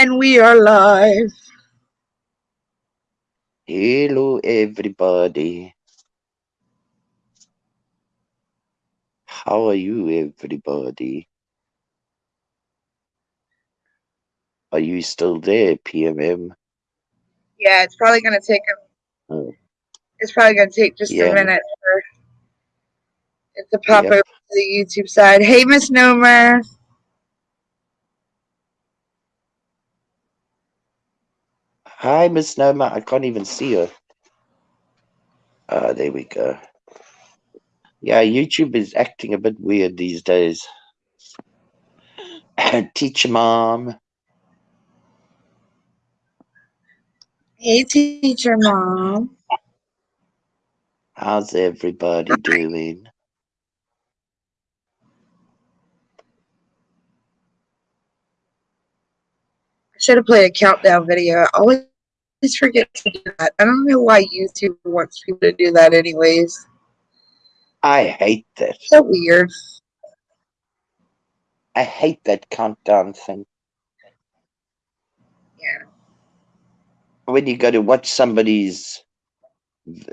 And we are live. Hello, everybody. How are you, everybody? Are you still there, PMM? Yeah, it's probably going to take a. Oh. It's probably going to take just Yeah. a minute for it to pop Yep. over to the YouTube side. Hey, Miss Hi, Miss Noma. I can't even see her. Ah, there we go. Yeah, YouTube is acting a bit weird these days. Teacher mom. Hey, teacher mom. How's everybody doing? Should have played a countdown video. I always forget to do that. I don't know why YouTube wants people to do that, anyways. I hate that. So weird. I hate that countdown thing. Yeah. When you go to watch somebody's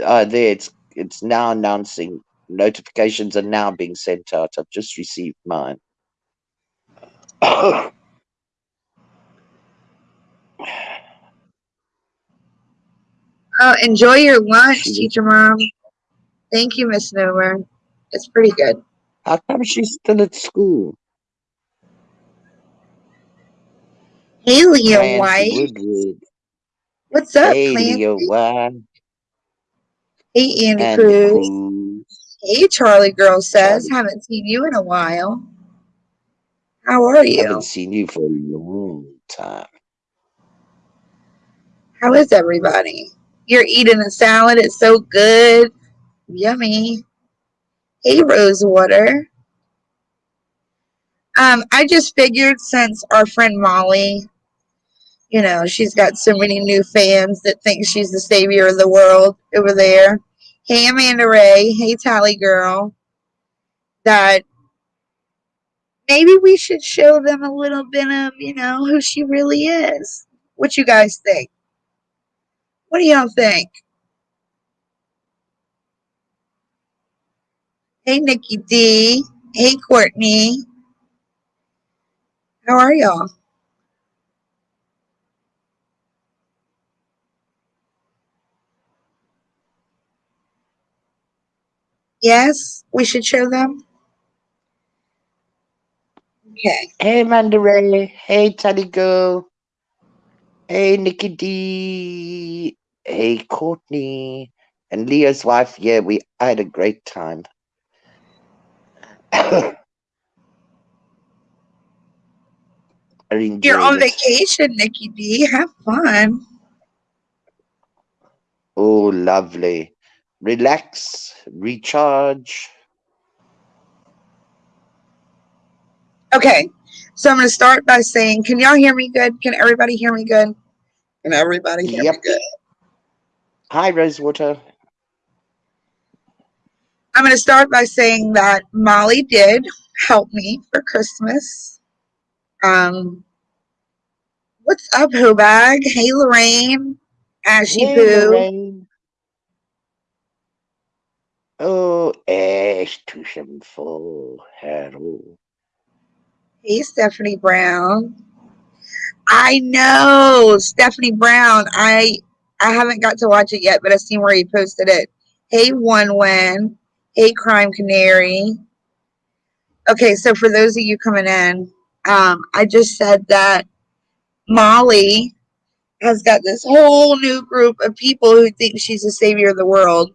uh there it's it's now announcing notifications are now being sent out. I've just received mine. Oh, enjoy your lunch, Mhm. teacher mom. Thank you, Miss Nomer. It's pretty good. How come she's still at school? Hey, Leah Clancy White. Woodward. What's up, Hey, Clancy? Leo White. Hey, Andy And Cruz. Cruz. Hey, Charlie Girl says, haven't seen you in a while. How are you? I Haven't seen you for a long time. How is everybody? You're eating a salad. It's so good. Yummy. Hey, Rosewater. Um, I just figured since our friend Molly, you know, she's got so many new fans that think she's the savior of the world over there. Hey, Amanda Ray. Hey, Tally Girl. That maybe we should show them a little bit of, you know, who she really is. What you guys think? What do y'all think? Hey, Nikki D. Hey, Courtney. How are y'all? Yes, we should show them. Okay. Hey, Amanda Ray. Hey, Teddy Girl. Hey, Nikki D. Hey, Courtney. And Leo's wife. Yeah, we I had a great time. I enjoyed You're on it. vacation, Nikki D. Have fun. Oh, lovely. Relax, recharge. Okay. So I'm going to start by saying, can y'all hear me good? Can everybody hear me good? Can everybody hear Yep. me good? Hi, Rosewater. I'm going to start by saying that Molly did help me for Christmas. Um, what's up, Hobag? Hey, Lorraine. Ashy Hey, Poo. Lorraine. Oh, Ash Tusham for Harold. Hey, Stephanie Brown. I know Stephanie Brown. I I haven't got to watch it yet, but I've seen where he posted it. Hey, one win. Hey, Crime Canary. Okay, so for those of you coming in, um, I just said that Molly has got this whole new group of people who think she's the savior of the world,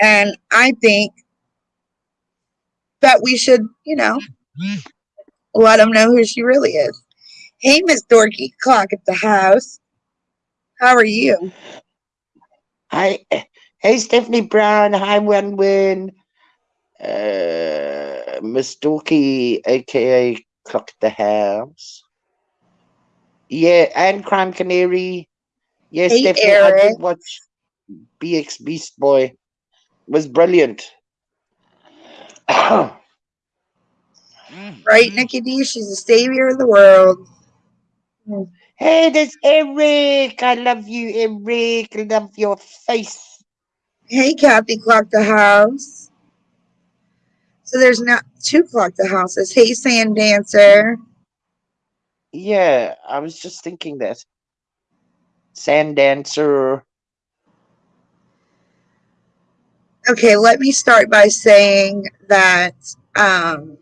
and I think that we should, you know, let them know who she really is. Hey, Miss Dorky Clock at the house. How are you? Hi, hey, Stephanie Brown. Hi, One Win. Uh, Miss Dorky, aka Clock at the House. Yeah, and Crime Canary. Yeah, Hey, Stephanie, I Eric. did watch BX Beast Boy. It was brilliant. Right, Nikki D? She's the savior of the world. Hey, there's Eric. I love you, Eric. I love your face. Hey, Kathy Clock the house. So there's not two clock the houses. Hey, Sand Dancer. Yeah, I was just thinking that. Sand dancer. Okay, let me start by saying that um,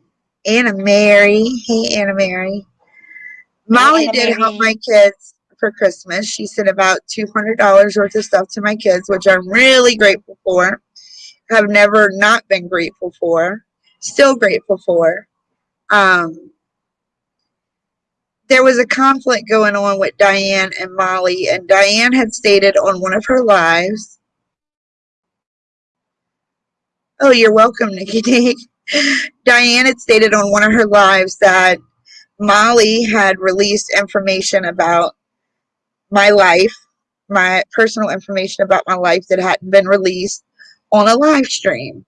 Anna Mary, hey Anna Mary, Molly Anna did help my kids for Christmas. She sent about two hundred dollars worth of stuff to my kids, which I'm really grateful for. Have never not been grateful for. Still grateful for. Um, there was a conflict going on with Diane and Molly, and Diane had stated on one of her lives. Oh, you're welcome, Nikki D. Diane had stated on one of her lives that Molly had released information about my life, my personal information about my life that hadn't been released on a live stream.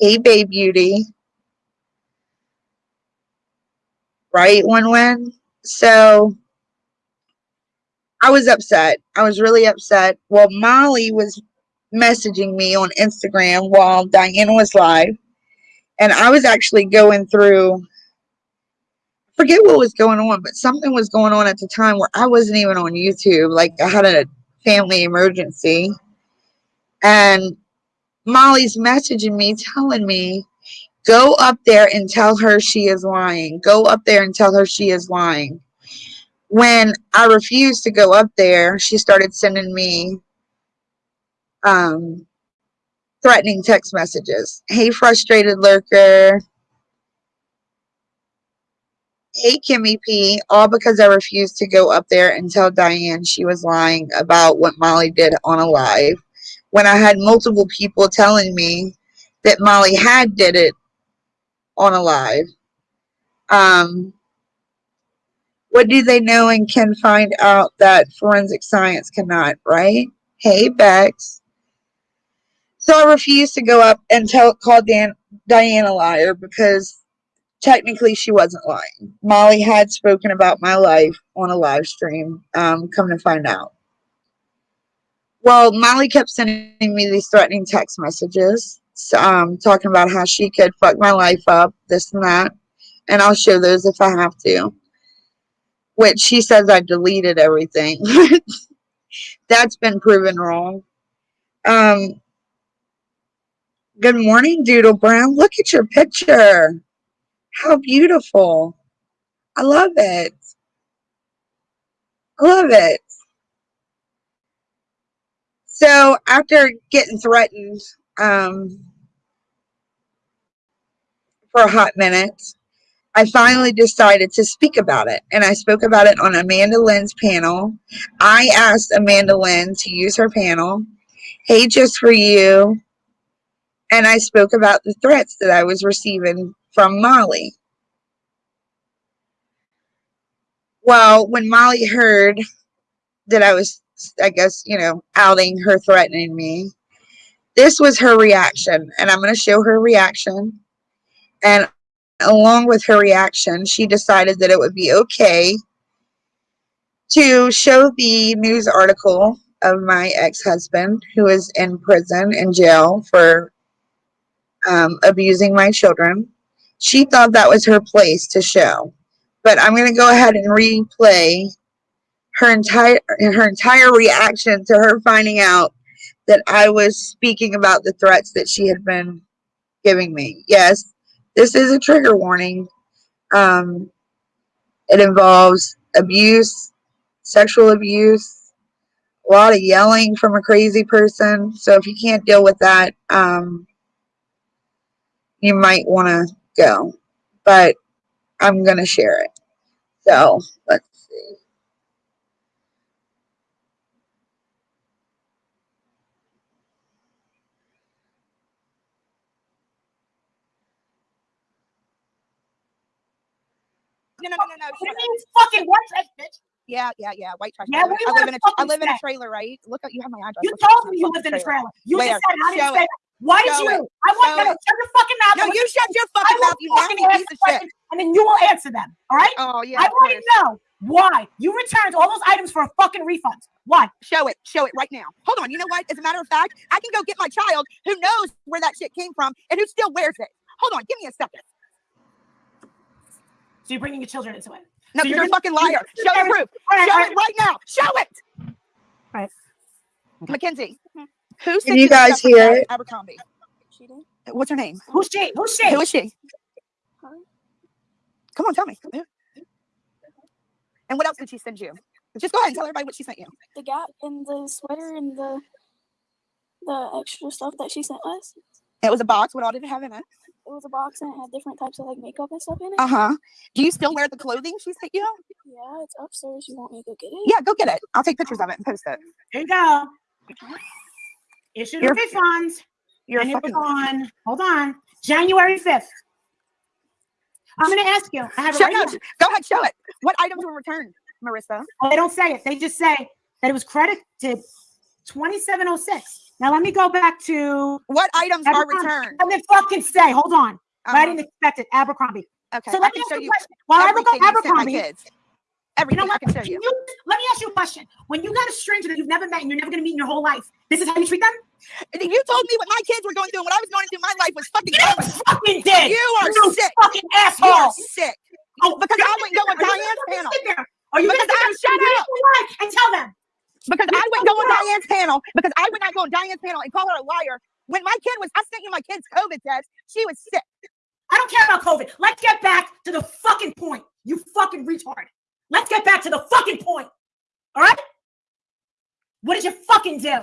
Hey, Babe Beauty. Right, One Win? So I was upset. I was really upset. Well, Molly was messaging me on Instagram while Diane was live. And I was actually going through forget what was going on, but something was going on at the time where I wasn't even on YouTube. Like I had a family emergency. And Molly's messaging me, telling me, go up there and tell her she is lying. Go up there and tell her she is lying. When I refused to go up there, she started sending me um, threatening text messages. Hey, frustrated lurker. Hey, Kimmy P, all because I refused to go up there and tell Diane she was lying about what Molly did on a live when I had multiple people telling me that Molly had did it on a live. Um, what do they know and can find out that forensic science cannot, right? Hey, Bex. So I refused to go up and tell call Dan, Diane a liar because technically she wasn't lying. Molly had spoken about my life on a live stream, um, come to find out. Well, Molly kept sending me these threatening text messages, um, talking about how she could fuck my life up, this and that. And I'll show those if I have to. Which she says I deleted everything. That's been proven wrong. Um, good morning, Doodle Brown. Look at your picture. How beautiful. I love it. I love it. So after getting threatened um, for a hot minute, I finally decided to speak about it. And I spoke about it on Amanda Lynn's panel. I asked Amanda Lynn to use her panel. Hey, just for you. And I spoke about the threats that I was receiving from Molly. Well, when Molly heard that I was, I guess, you know, outing her, threatening me, this was her reaction. And I'm going to show her reaction. And along with her reaction, she decided that it would be okay to show the news article of my ex-husband who is in prison in jail for um, abusing my children. She thought that was her place to show. But I'm going to go ahead and replay her entire her entire reaction to her finding out that I was speaking about the threats that she had been giving me. Yes, this is a trigger warning. Um, it involves abuse, sexual abuse, a lot of yelling from a crazy person. So if you can't deal with that, um, you might want to go. But I'm going to share it. So let's see. No, no, no, no, no. What do you mean fucking white trash, bitch? Yeah, yeah, yeah. White trash. Yeah, I live, I live in a, I fucking live in a trailer, right? Look up. You have my address. You Look told me you fucking lived in a trailer. trailer. You Where? just said I didn't Show say it. That. Why did Show you? it. I want Show no, no, shut your fucking mouth. No, you shut your fucking mouth, you fucking piece the of shit. and then you will answer them. All right? Oh yeah. I want to know Why? You returned all those items for a fucking refund. Why? Show it. Show it right now. Hold on. You know what? As a matter of fact, I can go get my child who knows where that shit came from and who still wears it. Hold on. Give me a second. So you're bringing your children into it. No, So you're, you're a fucking liar. Show the proof. All right, Show all right. it right now. Show it. Right. Mackenzie, who sent you the guys stuff hear it? Abercrombie. What's her name? Who's she? Who's she? Who is she? Huh? Come on, tell me. And what else did she send you? Just go ahead and tell everybody what she sent you. The Gap and the sweater and the the extra stuff that she sent us. It was a box. What all did it have in it? It was a box and it had different types of like makeup and stuff in it. Uh huh. Do you still wear the clothing she sent you? Yeah, it's upstairs. You want me to go get it? Yeah, go get it. I'll take pictures of it and post it. There you go. Issue the You're- refunds. You're a and it was on. Hold on. January 5th. I'm going to ask you. I have it Show, right no, go ahead, show it. What items were returned, Marissa? Oh, they don't say it. They just say that it was credited 2706. Now let me go back to. What items are Abercrombie. returned? Let me fucking say. Hold on. I Uh-huh. didn't expect it. Abercrombie. Okay, So I let can me ask show you a question. While I look everything you sent my Abercrombie, kids. you Everything know I can Can you. you- let me ask you a question. When you got a stranger that you've never met and you're never going to meet in your whole life, this is how you treat them? You told me what my kids were going through and what I was going through my life was fucking You COVID. fucking did. You are you sick. fucking You are asshole. sick. Oh, because I wouldn't go on gonna- are you Diane's panel. there? Are you Because I- shut and up. and tell them? Because You I wouldn't go on Diane's panel because I would not go on Diane's panel and call her a liar. When my kid was, I sent you my kid's COVID test. She was sick. I don't care about COVID. Let's get back to the fucking point. You fucking retard. Let's get back to the fucking point. All right? What did you fucking do?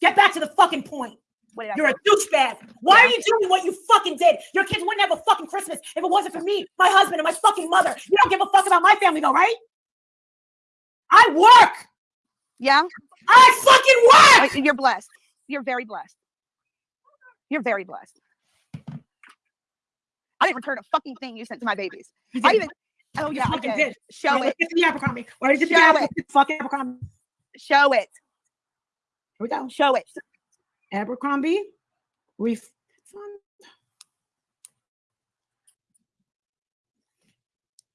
Get back to the fucking point. What did I You're a douchebag. Why are you doing what you fucking did? Your kids wouldn't have a fucking Christmas if it wasn't for me, my husband, and my fucking mother. You don't give a fuck about my family, though, right? I work. Yeah, I fucking work. You're blessed. You're very blessed. You're very blessed. I didn't return a fucking thing you sent to my babies. I even. Oh yeah, I fucking did. Show it. Let's get to the Abercrombie. Where did the Show Abercrombie? Fucking Abercrombie. Show it. Here we go. Show it. Abercrombie. Refund.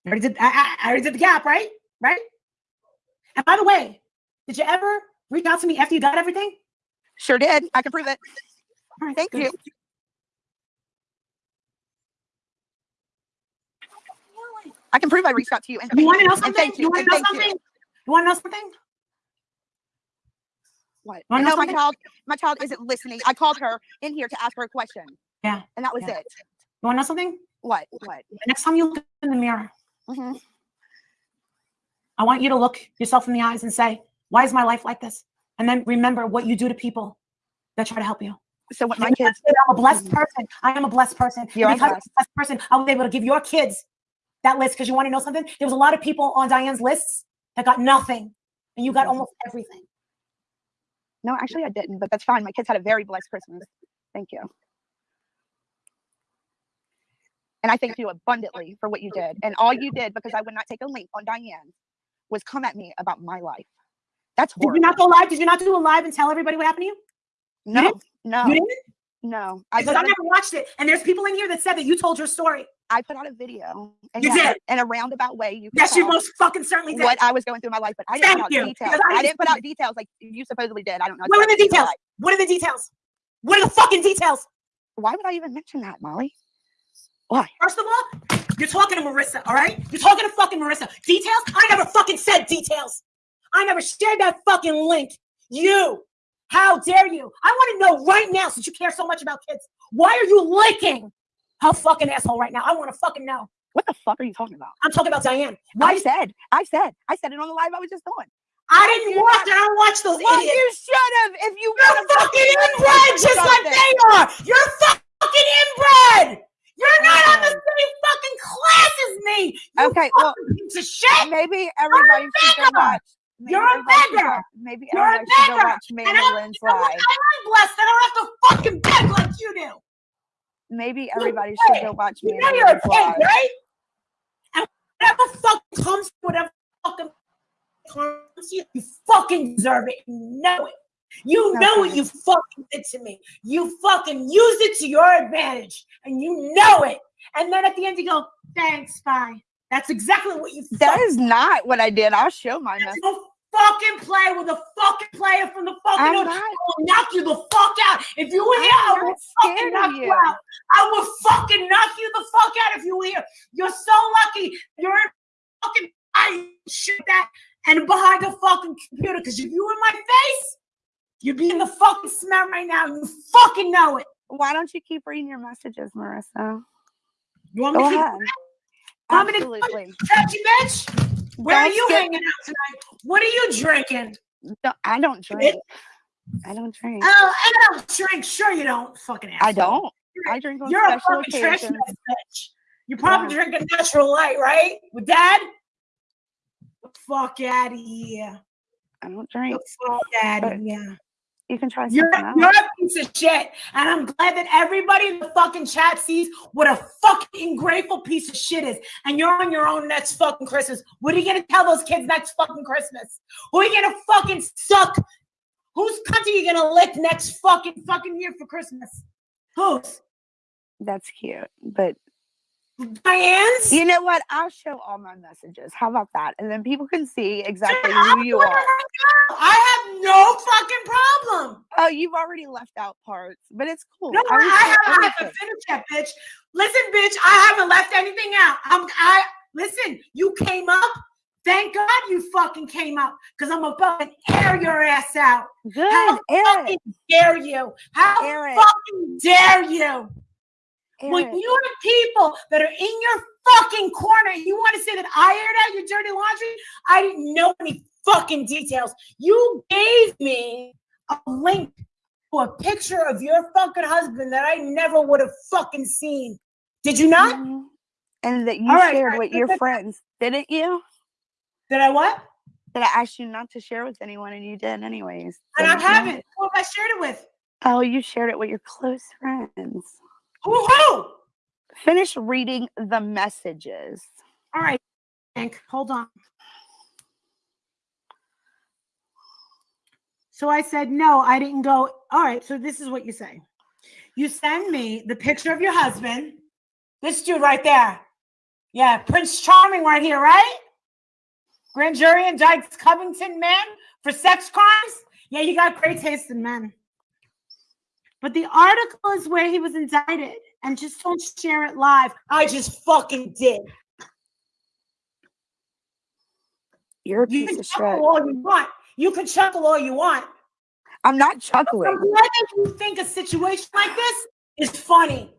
I already did. I, I, I already did the gap, right? Right. And by the way, did you ever reach out to me after you got everything? Sure did. I can prove it. All right, Thank good. you. I can prove I reached out to you. And You want to know something? thank you. want to know something? you. You want to know something? What? Wanna know No, my child, my child isn't listening. I called her in here to ask her a question. Yeah, And that was yeah. it. You want to know something? What? What? Next time you look in the mirror, Mhm. I want you to look yourself in the eyes and say, "Why is my life like this?" And then remember what you do to people that try to help you. So what my kids I'm a blessed person. I am a blessed person. You are And because I'm a blessed person, I was able to give your kids that list because you want to know something? There was a lot of people on Diane's lists that got nothing, and you got Mhm. almost everything. No, actually I didn't, but that's fine. My kids had a very blessed Christmas. Thank you. And I thank you abundantly for what you did. And all you did, because I would not take a link on Diane, was come at me about my life. That's Did you not go live? Did you not do a live and tell everybody what happened to you? No, didn't? no, You didn't? no. I Because I never watched it, and there's people in here that said that you told your story. I put out a video. And You did. In a roundabout way, you Yes, you most fucking certainly did. what I was going through in my life, but I didn't Thank put out you, details. I I, didn't put out details like you supposedly did. I don't know. What are the details? like- What are the details? What are the fucking details? Why would I even mention that, Molly? Why? First of all, you're talking to Marissa, all right? You're talking to fucking Marissa. Details? I never fucking said details. I never shared that fucking link. You. How dare you? I want to know right now, since you care so much about kids, why are you licking her fucking asshole right now? I want to fucking know. What the fuck are you talking about? I'm talking about Diane. Why I said, I said, I said it on the live I was just on. I didn't watch it. I don't watch those Well, idiots. you should have if you You're fucking inbred just like they are. You're fucking inbred. You're not on the same fucking class as me. You Okay, well, piece of shit. maybe everybody should go watch. Maybe You're a beggar. Maybe You're a should go watch me And and I'm- Lynn's You know what? live. I'm blessed I don't have to fucking beg like you do. Maybe everybody should go watch me You know you're a pig, right? And whatever fucking comes, whatever fucking comes to you, you fucking deserve it. You know it. You know what you fucking did to me. You fucking used it to your advantage, and you know it. And then at the end, you go, "Thanks, bye. That's exactly what you That is not what I did. I'll show my message. Fucking play with a fucking player from the fucking I'm not. I will knock you the fuck out. If you were here, I I'm will not fucking knock you you. out. I will fucking knock you the fuck out if you were here. You're so lucky. You're in fucking I shit that and behind the fucking computer. Because if you were in my face, you'd be in the fucking smell right now. You fucking know it. Why don't you keep reading your messages, Marissa? You want me Go to keep ahead. Me to- Absolutely. Touchy bitch? Where are you hanging out tonight? What are you drinking? No, I don't drink. I don't drink. Oh, I don't drink. Sure, you don't. Fucking asshole. I don't. I drink on You're a special fucking trash occasions. bitch. You probably Yeah. drink a natural light, right? With dad? Fuck out of here. I don't drink. fuck out of here. You can try You're, something you're else. a piece of shit. And I'm glad that everybody in the fucking chat sees what a fucking grateful piece of shit is. And you're on your own next fucking Christmas. What are you gonna tell those kids next fucking Christmas? Who are you gonna fucking suck? Whose cunt are you gonna lick next fucking fucking year for Christmas? Who's? That's cute. But Diane's? you know what? I'll show all my messages. How about that? And then people can see exactly who you are. I have no fucking problem. Oh, you've already left out parts, but it's cool. No, I I, will I, show haven't, I haven't everything. finished yet, bitch. Listen, bitch, I haven't left anything out. I'm I listen, you came up. Thank God you fucking came up. Because I'm gonna fucking air your ass out. Good. How Air fucking dare you? How it. fucking dare you? When it. you have people that are in your fucking corner, you want to say that I aired out your dirty laundry? I didn't know any fucking details. You gave me a link to a picture of your fucking husband that I never would have fucking seen. Did you not? Mhm. And that you All shared right, with your good. friends, didn't you? Did I what? That I asked you not to share with anyone, and you did anyways. And I haven't. Who have I shared it with? Oh, you shared it with your close friends. Who? Finish reading the messages. All right, Hank, hold on. So I said, no, I didn't go. All right, so this is what you say. You send me the picture of your husband, this dude right there. Yeah, Prince Charming right here, right? Grand jury indicts Covington man for sex crimes. Yeah, you got great taste in men. But the article is where he was indicted, and just don't share it live. I just fucking did. You're a You piece can of chuckle shit. all you want. You can chuckle all you want. I'm not chuckling. that you think a situation like this is funny.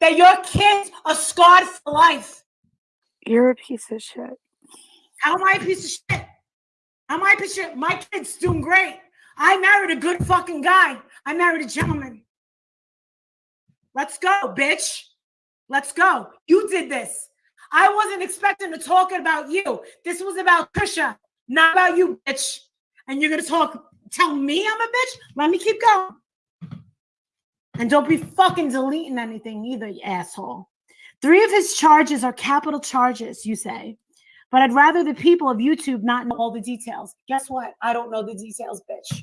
That your kids are scarred for life. You're a piece of shit. How am I a piece of shit? How am I a piece of shit? My kid's doing great. I married a good fucking guy. I married a gentleman. Let's go, bitch. Let's go. You did this. I wasn't expecting to talk about you. This was about Trisha, not about you, bitch. And you're gonna talk, tell me I'm a bitch? Let me keep going. And don't be fucking deleting anything either, you asshole. Three of his charges are capital charges, you say. But I'd rather the people of YouTube not know all the details. Guess what? I don't know the details, bitch.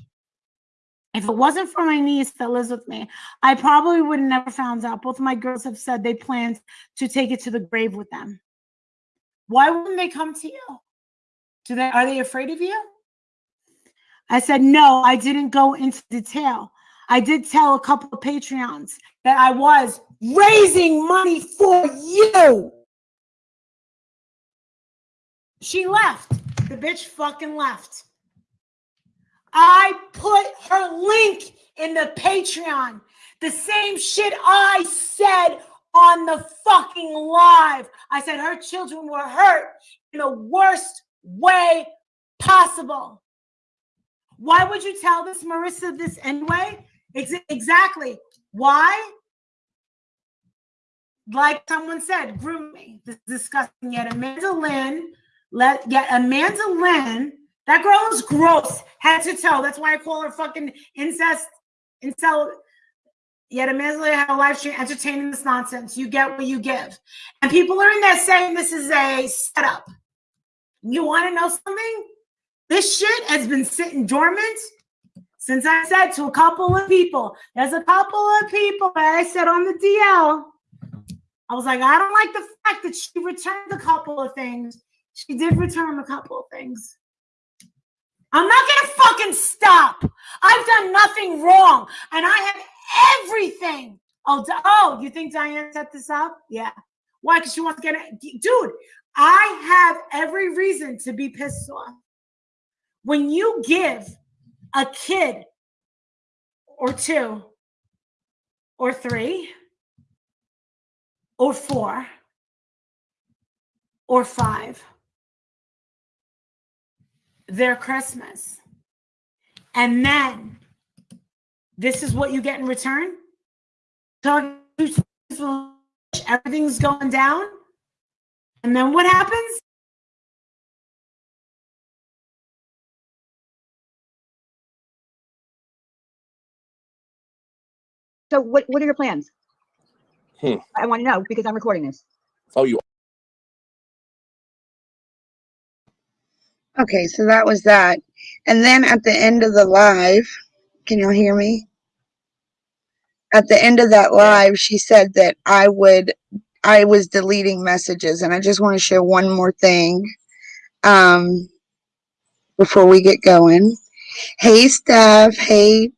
If it wasn't for my niece that lives with me, I probably would have never found out. Both of my girls have said they planned to take it to the grave with them. Why wouldn't they come to you? Do they are they afraid of you? I said, no, I didn't go into detail. I did tell a couple of Patreons that I was raising money for you. She left. The bitch fucking left. I put her link in the Patreon. The same shit I said on the fucking live. I said her children were hurt in the worst way possible. Why would you tell this, Marissa, this anyway? Ex- exactly. Why? Like someone said, grooming. This is disgusting. Yet Amanda Lynn, let yet Amanda Lynn, that girl is gross, head to toe. That's why I call her fucking incest, incel. Yet Amanda Lynn had a live stream entertaining this nonsense. You get what you give. And people are in there saying this is a setup. You want to know something? This shit has been sitting dormant since I said to a couple of people. There's a couple of people that I said on the DL I was like, I don't like the fact that she returned a couple of things. She did return a couple of things. I'm not gonna fucking stop. I've done nothing wrong, and I have everything. Oh, oh, you think Diane set this up? Yeah. Why? Because she wants to get it, dude. I have every reason to be pissed off. When you give a kid or two or three or four or five their Christmas. And then this is what you get in return. Talking everything's going down. And then what happens? So what, what are your plans? Hmm. I want to know because I'm recording this. Oh, you Okay, so that was that. And then at the end of the live, can y'all hear me? At the end of that live, she said that I would, I was deleting messages, and I just want to share one more thing, um, before we get going. Hey, Steph. Hey,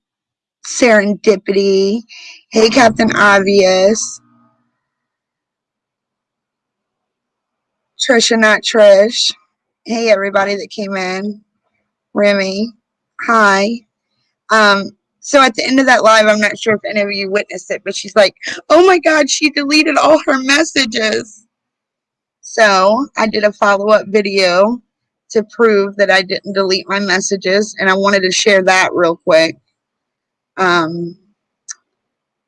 Serendipity. Hey, Captain Obvious. Trisha, not Trish. Hey, everybody that came in. Remy, hi. Um, so at the end of that live, I'm not sure if any of you witnessed it, but she's like, oh my God, she deleted all her messages. So I did a follow up video to prove that I didn't delete my messages, and I wanted to share that real quick. Um,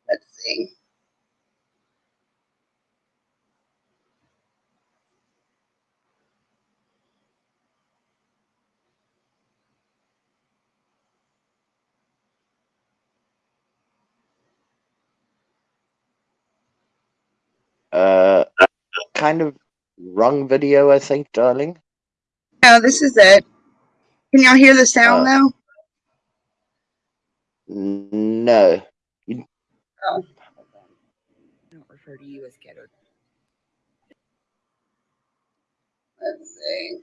let's see. Uh, kind of wrong video, I think, darling. No, this is it. Can y'all hear the sound Uh, though? No. Oh. I don't refer to you as ghetto. Let's see.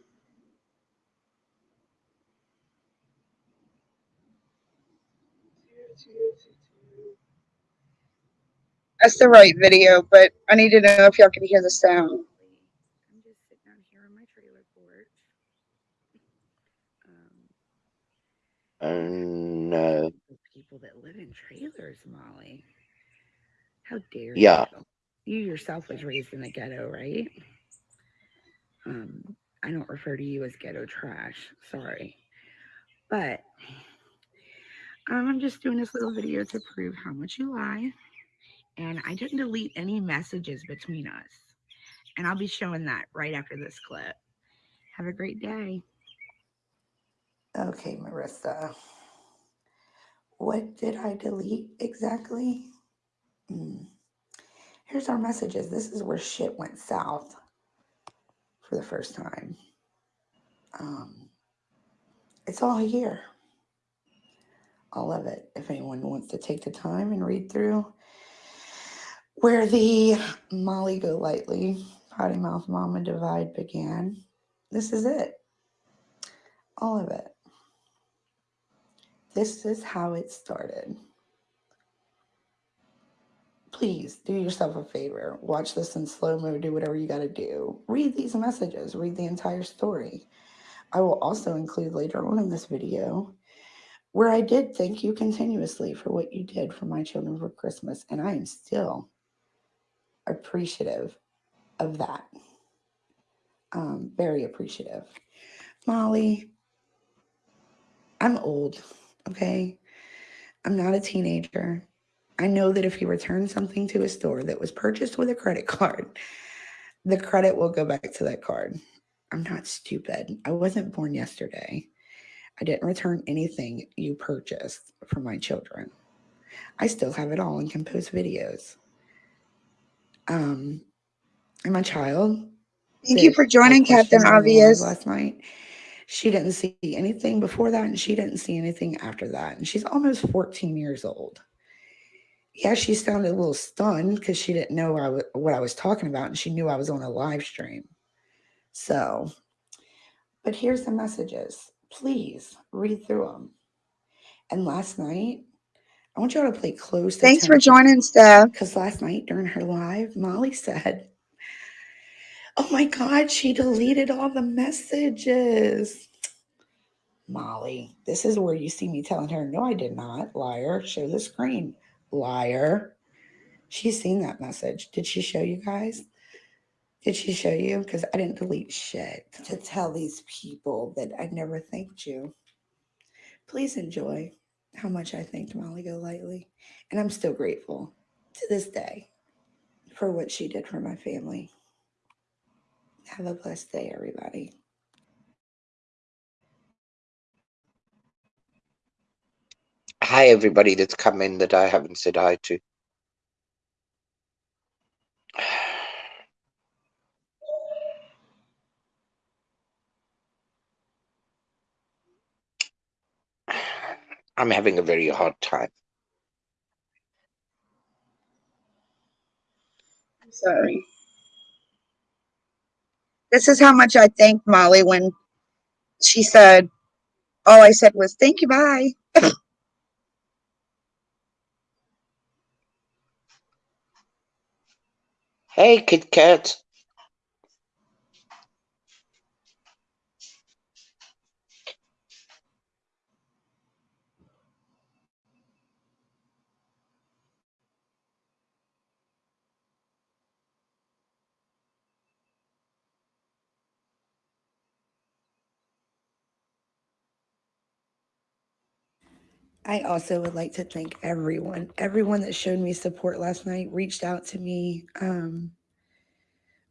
That's the right video, but I need to know if y'all can hear the sound. I'm just sitting out here on my trailer porch. Um, Uh, no. people that live in trailers, Molly. How dare Yeah. you? You yourself was raised in the ghetto, right? Um, I don't refer to you as ghetto trash. Sorry. But um, I'm just doing this little video to prove how much you lie. And I didn't delete any messages between us. And I'll be showing that right after this clip. Have a great day. Okay, Marissa. What did I delete exactly? Hmm. Here's our messages. This is where shit went south for the first time. Um, it's all here. All of it. If anyone wants to take the time and read through where the Molly Golightly Potty Mouth Mama divide began, this is it. All of it. This is how it started. Please do yourself a favor. Watch this in slow mo. Do whatever you got to do. Read these messages. Read the entire story. I will also include later on in this video where I did thank you continuously for what you did for my children for Christmas. And I am still appreciative of that. Um, very appreciative. Molly, I'm old, okay? I'm not a teenager. I know that if you return something to a store that was purchased with a credit card, the credit will go back to that card. I'm not stupid. I wasn't born yesterday. I didn't return anything you purchased for my children. I still have it all and can post videos. Um, and my child Thank you for joining, Captain questioned on the live Obvious. last night. She didn't see anything before that, and she didn't see anything after that. And she's almost 14 years old. Yeah, she sounded a little stunned because she didn't know I what I was talking about and she knew I was on a live stream. So, but here's the messages. Please read through them. And last night, I want y'all to play close Thanks for joining, Steph. Because last night during her live, Molly said, Oh my God, she deleted all the messages. Molly, this is where you see me telling her, No, I did not. Liar. Show the screen. Liar. She's seen that message. Did she show you guys? Did she show you? Because I didn't delete shit to tell these people that I never thanked you. Please enjoy how much I thanked Molly Golightly. And I'm still grateful to this day for what she did for my family. Have a blessed day, everybody. Hi, everybody that's come in that I haven't said hi to. I'm having a very hard time. I'm sorry. This is how much I thanked Molly when she said, all I said was, thank you, bye. Hey, Kit Kat. I also would like to thank everyone, everyone that showed me support last night, reached out to me, um,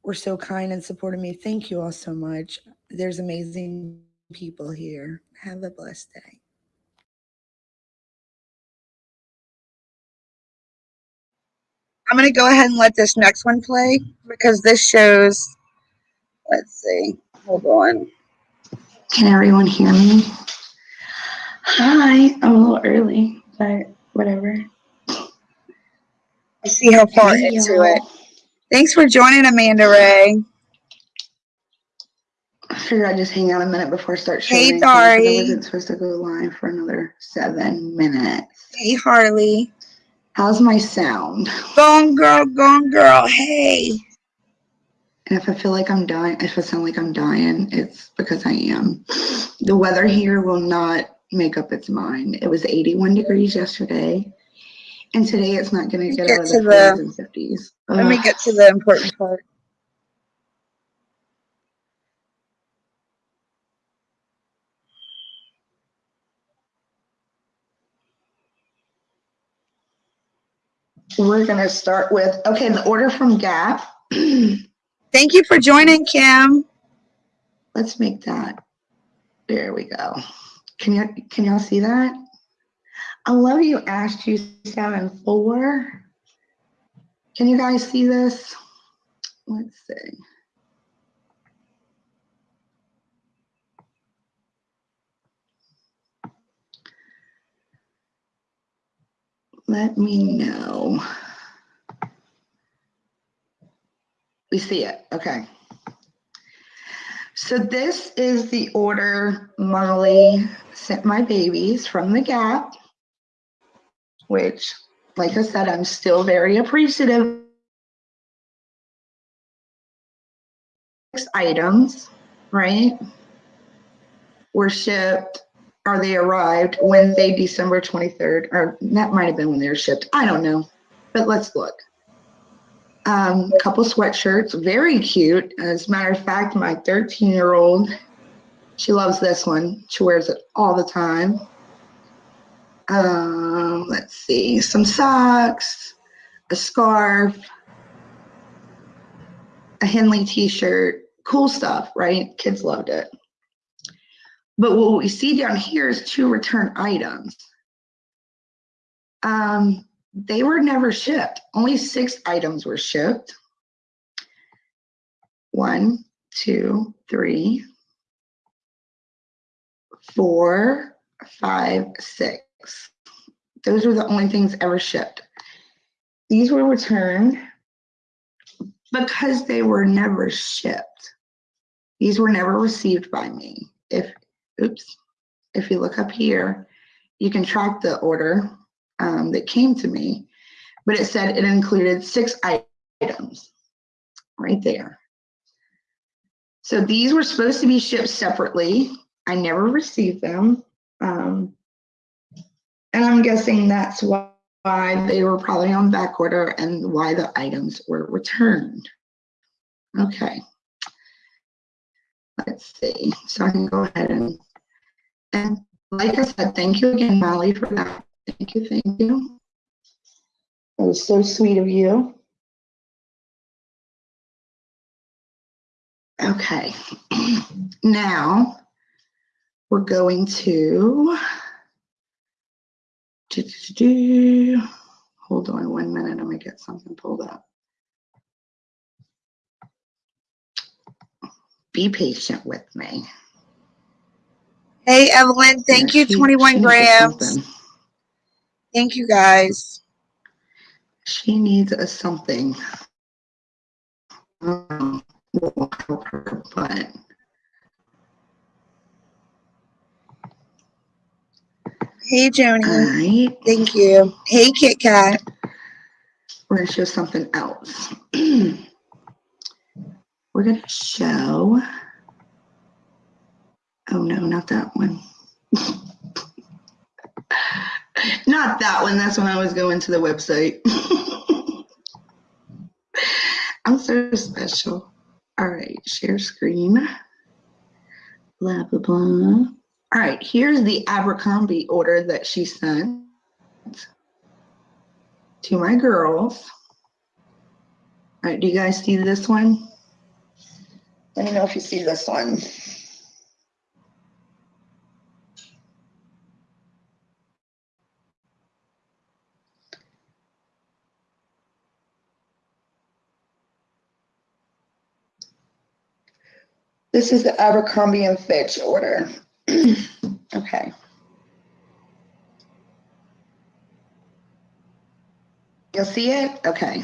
were so kind and supported me. Thank you all so much. There's amazing people here. Have a blessed day. I'm going to go ahead and let this next one play because this shows, let's see, hold on. Can everyone hear me? Hi, I'm a little early, but whatever. I see how far Hey, into y'all. it. Thanks for joining, Amanda Ray. I figured I'd just hang out a minute before I start Hey, showing things 'cause I wasn't supposed to go live for another seven minutes. Hey, Harley. How's my sound? Gone girl, gone girl. Hey. And if I feel like I'm dying, if I sound like I'm dying, it's because I am. The weather here will not make up its mind. It was 81 degrees yesterday, and today it's not going to get Get to the the- 40s and 50s. Let me get to the important part. We're going to start with okay, the order from Gap. Thank you for joining, Kim. Let's make that. There we go. Can you can y'all see that? I love you, Ash two seven four. Can you guys see this? Let's see. Let me know. We see it. Okay. So this is the order Molly sent my babies from the Gap, which, like I said, I'm still very appreciative. Six items, right? Were shipped or they arrived Wednesday, December 23rd, or that might have been when they were shipped. I don't know, but let's look. Um, couple sweatshirts, very cute. As a matter of fact, my 13 year old, she loves this one. She wears it all the time. Um, let's see, some socks, a scarf, a Henley t-shirt, cool stuff, right? Kids loved it. But what we see down here is two return items. Um, they were never shipped. Only six items were shipped. One, two, three, four, five, six. Those were the only things ever shipped. these were returned because they were never shipped. These were never received by me. If, oops, if you look up here, you can track the order um, that came to me, but it said it included six items right there. So these were supposed to be shipped separately. I never received them. Um, and I'm guessing that's why they were probably on back order and why the items were returned. Okay. Let's see. So I can go ahead and, and like I said, thank you again, Molly, for that. Thank you, thank you. That was so sweet of you. Okay, now we're going to do, do, do, hold on one minute. I'm gonna get something pulled up. Be patient with me. Hey, Evelyn, thank Yeah, you, 21 she needs grams. Thank you, guys. She needs a something. Um, will help her, but Hey, Joni. right. Thank you. Hey, Kit Kat. we're gonna show something else. we're gonna show, oh no, not that one. not that one, that's when I was going to the website. I'm so special. All right, share screen. Blah, blah, blah. All right, here's the Abercrombie order that she sent to my girls. All right, do you guys see this one? Let me know if you see this one. This is the Abercrombie and Fitch order. okay. You'll see it? Okay.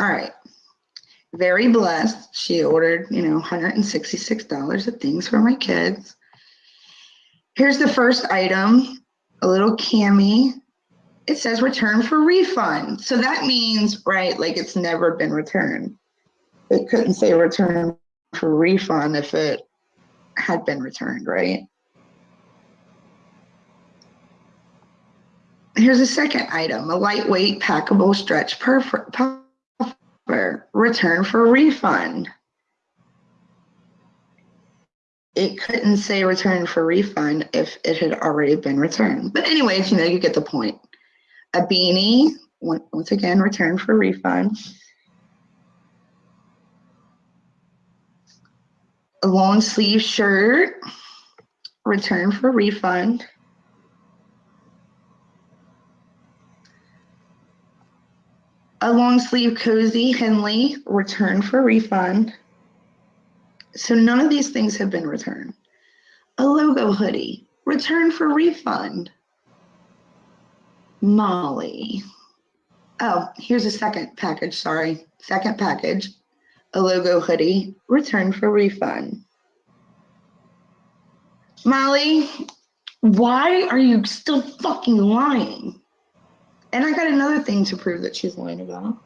All right. Very blessed. She ordered, you know, $166 of things for my kids. Here's the first item, a little cami. It says return for refund. So that means, right, like it's never been returned. It couldn't say return for refund if it had been returned, right? Here's a second item, a lightweight packable stretch puffer, return for refund. It couldn't say return for refund if it had already been returned. But anyways, you know, you get the point. A beanie, once again, return for refund. A long sleeve shirt, return for refund. A long sleeve cozy Henley, return for refund. So none of these things have been returned. A logo hoodie, return for refund. Molly. Oh, here's a second package, sorry. Second package, a logo hoodie, return for refund. Molly, why are you still fucking lying? And I got another thing to prove that she's lying about.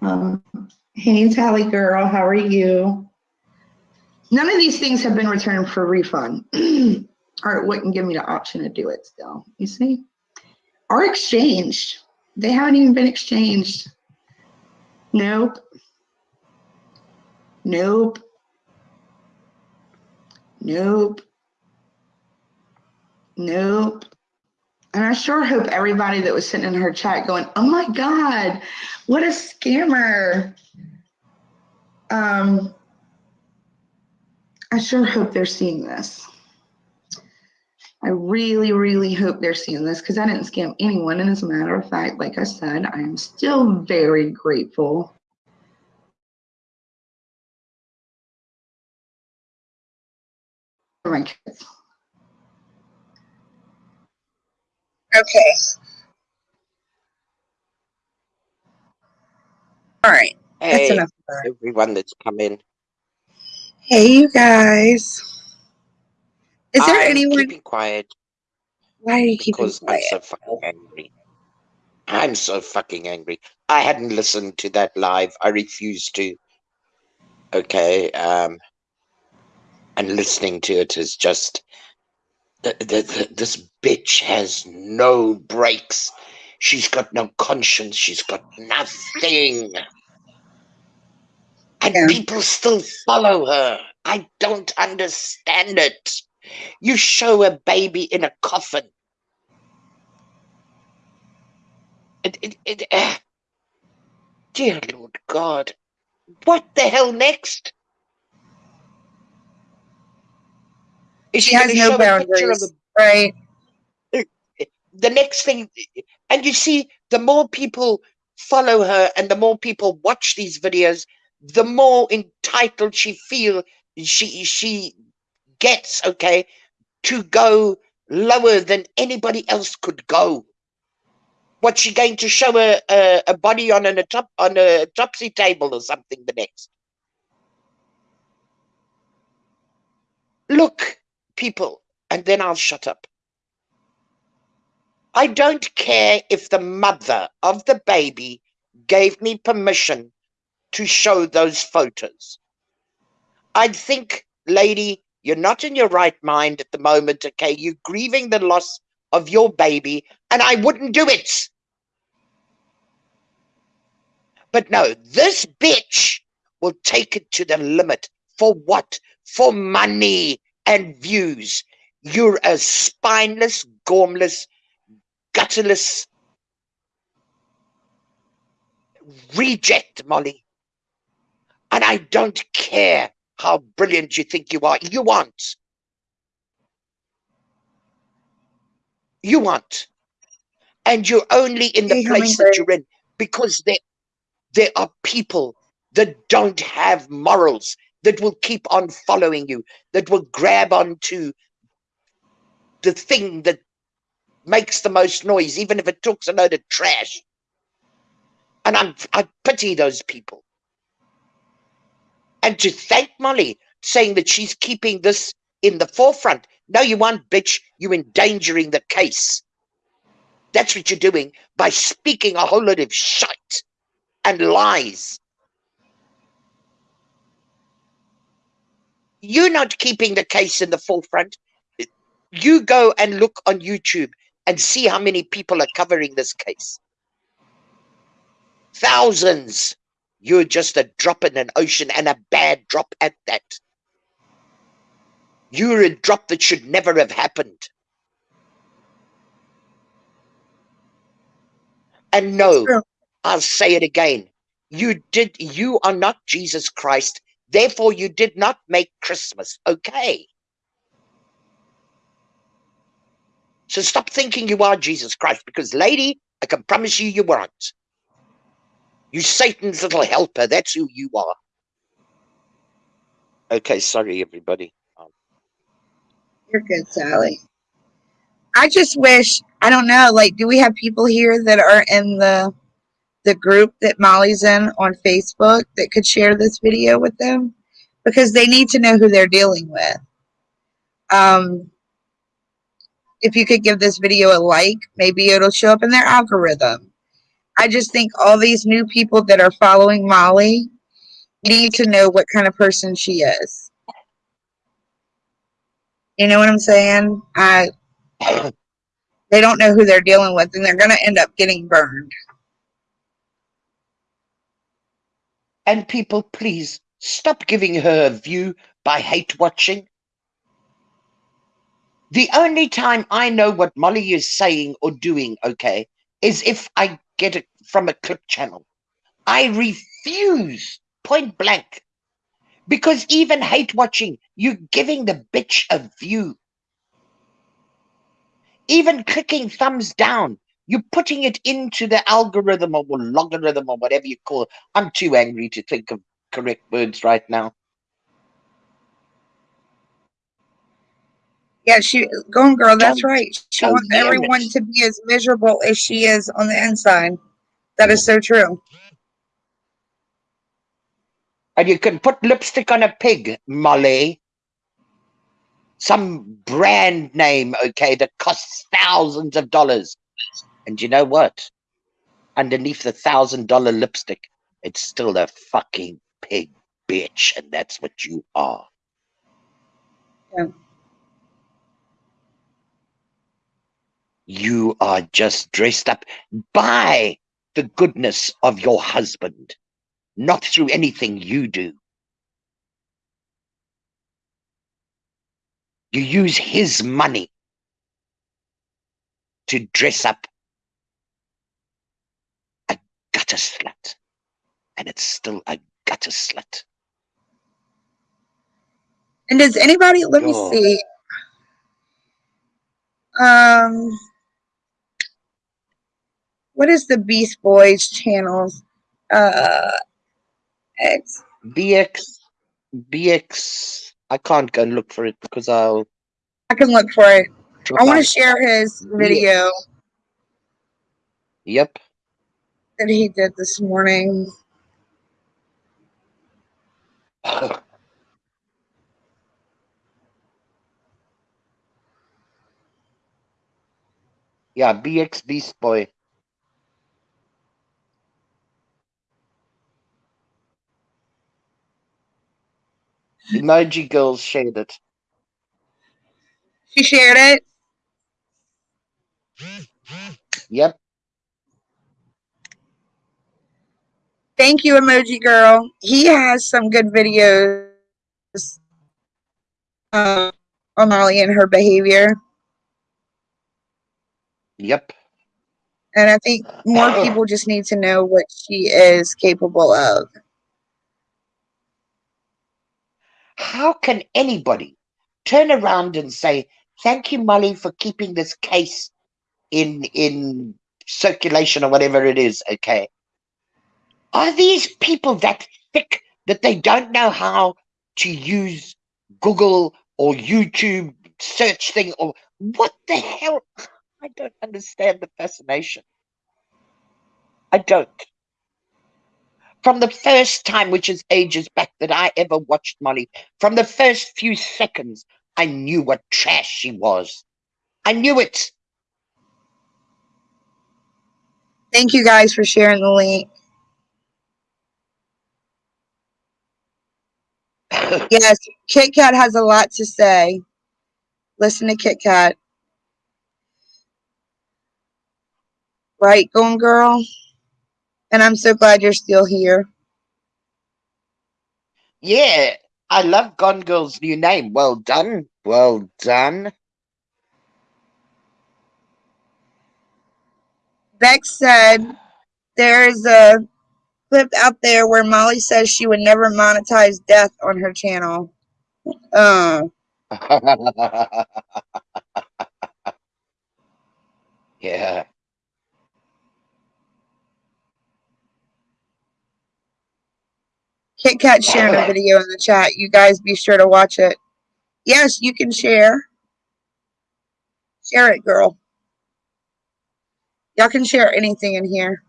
Um, hey, Tally girl, how are you? None of these things have been returned for refund. or it wouldn't give me the option to do it still, you see? Or exchanged. They haven't even been exchanged. Nope. Nope. Nope. Nope. And I sure hope everybody that was sitting in her chat going, oh my God, what a scammer. Um, I sure hope they're seeing this. I really, really hope they're seeing this because I didn't scam anyone. And as a matter of fact, like I said, I am still very grateful. For my kids. Okay. All right, that's Hey, enough of everyone that's come in. Hey, you guys. Is there I'm anyone? keeping quiet Why are you keeping because I'm so fucking angry. I'm so fucking angry. I hadn't listened to that live. I refused to. Okay. Um, and listening to it is just. The, the, the, this bitch has no brakes. She's got no conscience. She's got nothing. And Yeah. people still follow her. I don't understand it. You show a baby in a coffin. It, it, it, uh, dear Lord God, what the hell next? She has no show a picture of boundaries, a right? the next thing and you see the more people follow her and the more people watch these videos the more entitled she feel she she gets okay to go lower than anybody else could go. What's she going to show a, a, a body on an, a top on a topsy table or something the next? Look people and then i'll shut up I don't care if the mother of the baby gave me permission to show those photos. I think, lady, you're not in your right mind at the moment, okay? You're grieving the loss of your baby, and I wouldn't do it. But no, this bitch will take it to the limit. For what? For money and views. You're a spineless, gormless, gutterless reject, Molly. And I don't care how brilliant you think you are. You aren't. You aren't. And you're only in the place that you're in because there, there are people that don't have morals, that will keep on following you, that will grab onto the thing that makes the most noise, even if it talks a load of trash. And I'm, I pity those people. And to thank Molly saying that she's keeping this in the forefront. No, you aren't, bitch. You're endangering the case. That's what you're doing by speaking a whole lot of shit and lies. You're not keeping the case in the forefront. You go and look on YouTube and see how many people are covering this case. Thousands. You're just a drop in an ocean and a bad drop at that. You're a drop that should never have happened. And no, I'll say it again. You did, you are not Jesus Christ. Therefore, you did not make Christmas. Okay. So stop thinking you are Jesus Christ because, lady, I can promise you, you weren't. You Satan's little helper. That's who you are. Okay, sorry, everybody. Um, You're good, Sally. I just wish I don't know. Like, do we have people here that are in the the group that Molly's in on Facebook that could share this video with them? Because they need to know who they're dealing with. Um, if you could give this video a like, maybe it'll show up in their algorithm. I just think all these new people that are following Molly need to know what kind of person she is. You know what I'm saying? I they don't know who they're dealing with and they're going to end up getting burned. And people, please stop giving her a view by hate watching. The only time I know what Molly is saying or doing, okay, is if I get it from a clip channel. I refuse point blank because even hate watching, you're giving the bitch a view. Even clicking thumbs down, you're putting it into the algorithm or logarithm or whatever you call it. I'm too angry to think of correct words right now. Yeah, she going girl, that's right. She wants everyone to be as miserable as she is on the inside. That is so true. And you can put lipstick on a pig, Molly. Some brand name, okay, that costs thousands of dollars. And you know what? Underneath the thousand dollar lipstick, it's still a fucking pig bitch, and that's what you are. Yeah. You are just dressed up by the goodness of your husband, not through anything you do. You use his money to dress up a gutter slut, and it's still a gutter slut. And does anybody, let me Oh. see. Um, what is the Beast Boys channels? Uh, X. BX, BX. I can't go and look for it because I'll. I can look for it. I want to share his Yeah. video Yep. That he did this morning. yeah, BX Beast Boy. Emoji Girls shared it. She shared it. Yep. Thank you, Emoji Girl. He has some good videos uh, on Molly and her behavior. Yep. And I think more people just need to know what she is capable of. How can anybody turn around and say, "Thank you, Molly, for keeping this case in in circulation or whatever it is"? Okay. Are these people that thick that they don't know how to use Google or YouTube search thing or what the hell? I don't understand the fascination. I don't. From the first time, which is ages back, that I ever watched Molly, from the first few seconds, I knew what trash she was. I knew it. Thank you guys for sharing the link. Yes, Kit Kat has a lot to say. Listen to Kit Kat. Right, Gone Girl? And I'm so glad you're still here. yeah, I love Gone Girl's new name. Well done. Well done. Vex said there's a clip out there where Molly says she would never monetize death on her channel. Uh, yeah. Kit Kat sharing a video in the chat. You guys be sure to watch it. Yes, you can share. Share it, girl. Y'all can share anything in here.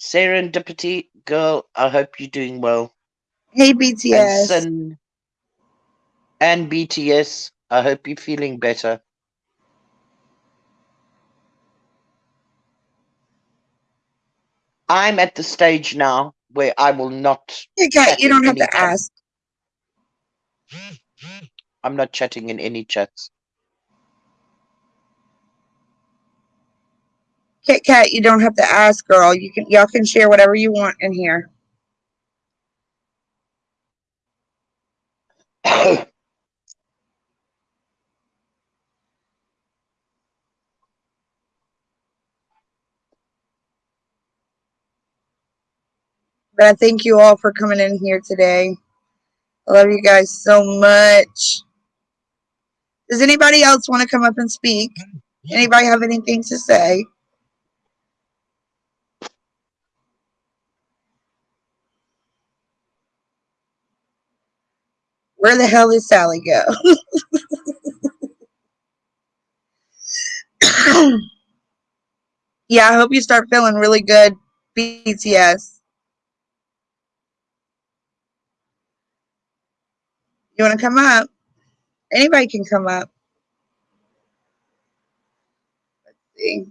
Serendipity, girl, I hope you're doing well. Hey, And BTS. Sin and BTS, I hope you're feeling better. I'm at the stage now where I will not Kat, you don't have to chat. ask. I'm not chatting in any chats. Kit Kat, you don't have to ask, girl. You can y'all can share whatever you want in here. But I thank you all for coming in here today. I love you guys so much. Does anybody else want to come up and speak? Anybody have anything to say? Where the hell is Sally go? yeah, I hope you start feeling really good, BTS. You want to come up? Anybody can come up. Let's see.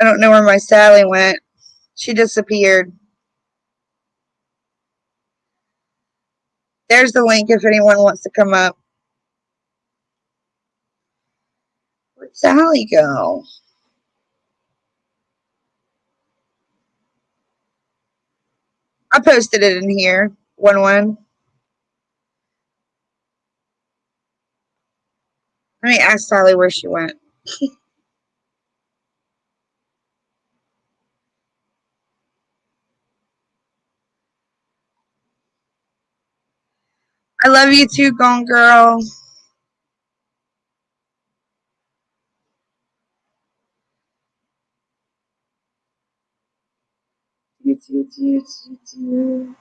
I don't know where my Sally went. She disappeared. There's the link if anyone wants to come up. Where'd Sally go? I posted it in here. One one. Let me ask Sally where she went. I love you too, Gone Girl. Do, do, do, do, do.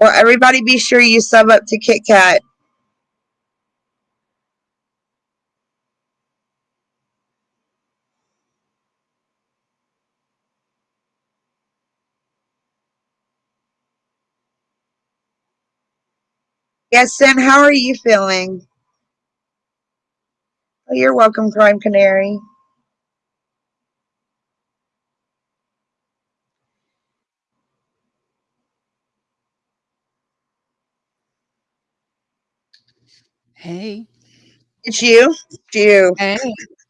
Well, everybody be sure you sub up to Kit Kat. Yes, Sin, how are you feeling? Oh, you're welcome, Crime Canary. Hey, It's you. It's you. hey,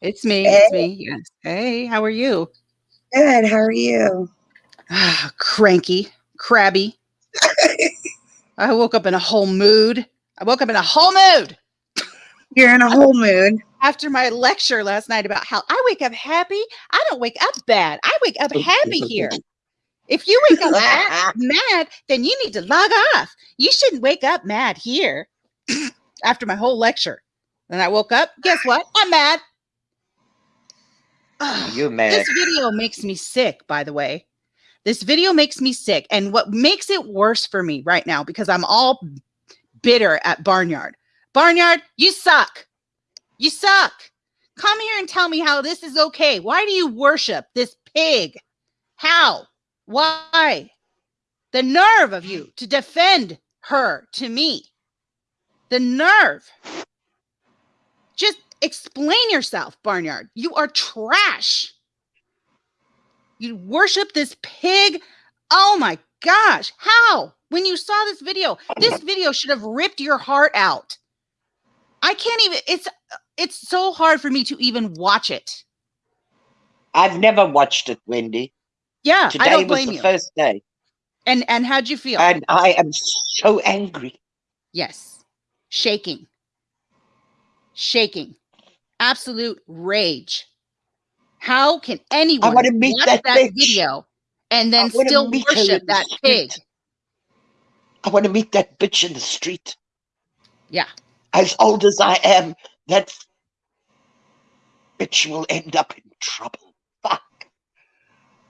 it's me. Hey. It's me. Yes. Hey, how are you? Good. How are you? Ah, cranky, crabby. I woke up in a whole mood. I woke up in a whole mood You're in a whole mood. after my lecture last night about how I wake up happy. I don't wake up bad. I wake up happy here. If you wake up mad, mad, then you need to log off. You shouldn't wake up mad here after my whole lecture. Then I woke up. Guess what? I'm mad. Ugh. You mad? This video makes me sick, by the way. This video makes me sick. And what makes it worse for me right now, because I'm all bitter at Barnyard. Barnyard, you suck. You suck. Come here and tell me how this is okay. Why do you worship this pig? How? Why? The nerve of you to defend her to me. The nerve. Just explain yourself, Barnyard. You are trash. You worship this pig. Oh my gosh. How? When you saw this video, this video should have ripped your heart out. I can't even it's it's so hard for me to even watch it. I've never watched it, Wendy. Yeah, Today I don't was blame the you. first day, And and how'd you feel? and I am so angry. Yes. Shaking. Shaking. Absolute rage. How can anyone wanna meet watch that that, video and then still meet worship that pig? I want to meet that bitch in the street. Yeah. As old as I am, that bitch will end up in trouble. Fuck.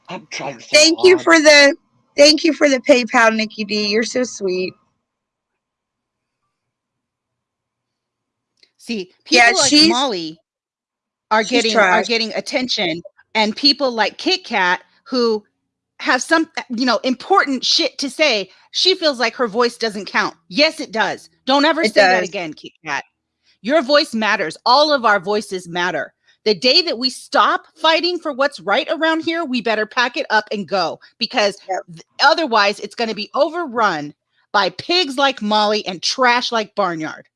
I'm trying so Thank you for the thank you for the PayPal, Nikki D. You're so sweet. See, people Yeah, like she's- Molly are she's getting are getting attention, and people like Kit Kat who have some you know important shit to say. She feels like her voice doesn't count. Yes, it does. Don't ever It say that again, Kit Kat. Your voice matters. All of our voices matter. The day that we stop fighting for what's right around here, we better pack it up and go because Yep. otherwise it's going to be overrun by pigs like Molly and trash like Barnyard.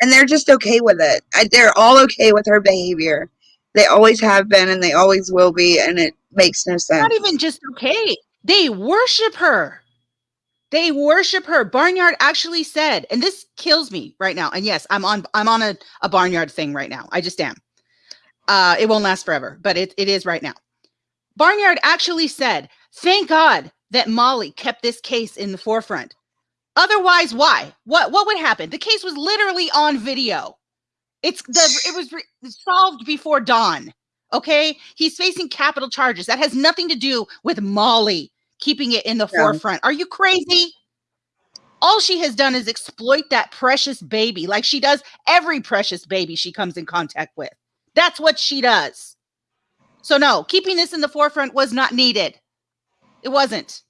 And they're just okay with it. I, they're all okay with her behavior. They always have been and they always will be, and it makes no sense. not even just okay. They worship her. They worship her. Barnyard actually said, and this kills me right now. And yes, I'm on I'm on a, a barnyard thing right now. I just am. Uh, it won't last forever, but it, it is right now. Barnyard actually said, thank God that Molly kept this case in the forefront. Otherwise, why? What what would happen? The case was literally on video. It's the it was re- solved before dawn. Okay, he's facing capital charges. That has nothing to do with Molly keeping it in the No. forefront. Are you crazy? All she has done is exploit that precious baby like she does every precious baby she comes in contact with. That's what she does. So, no, keeping this in the forefront was not needed. It wasn't.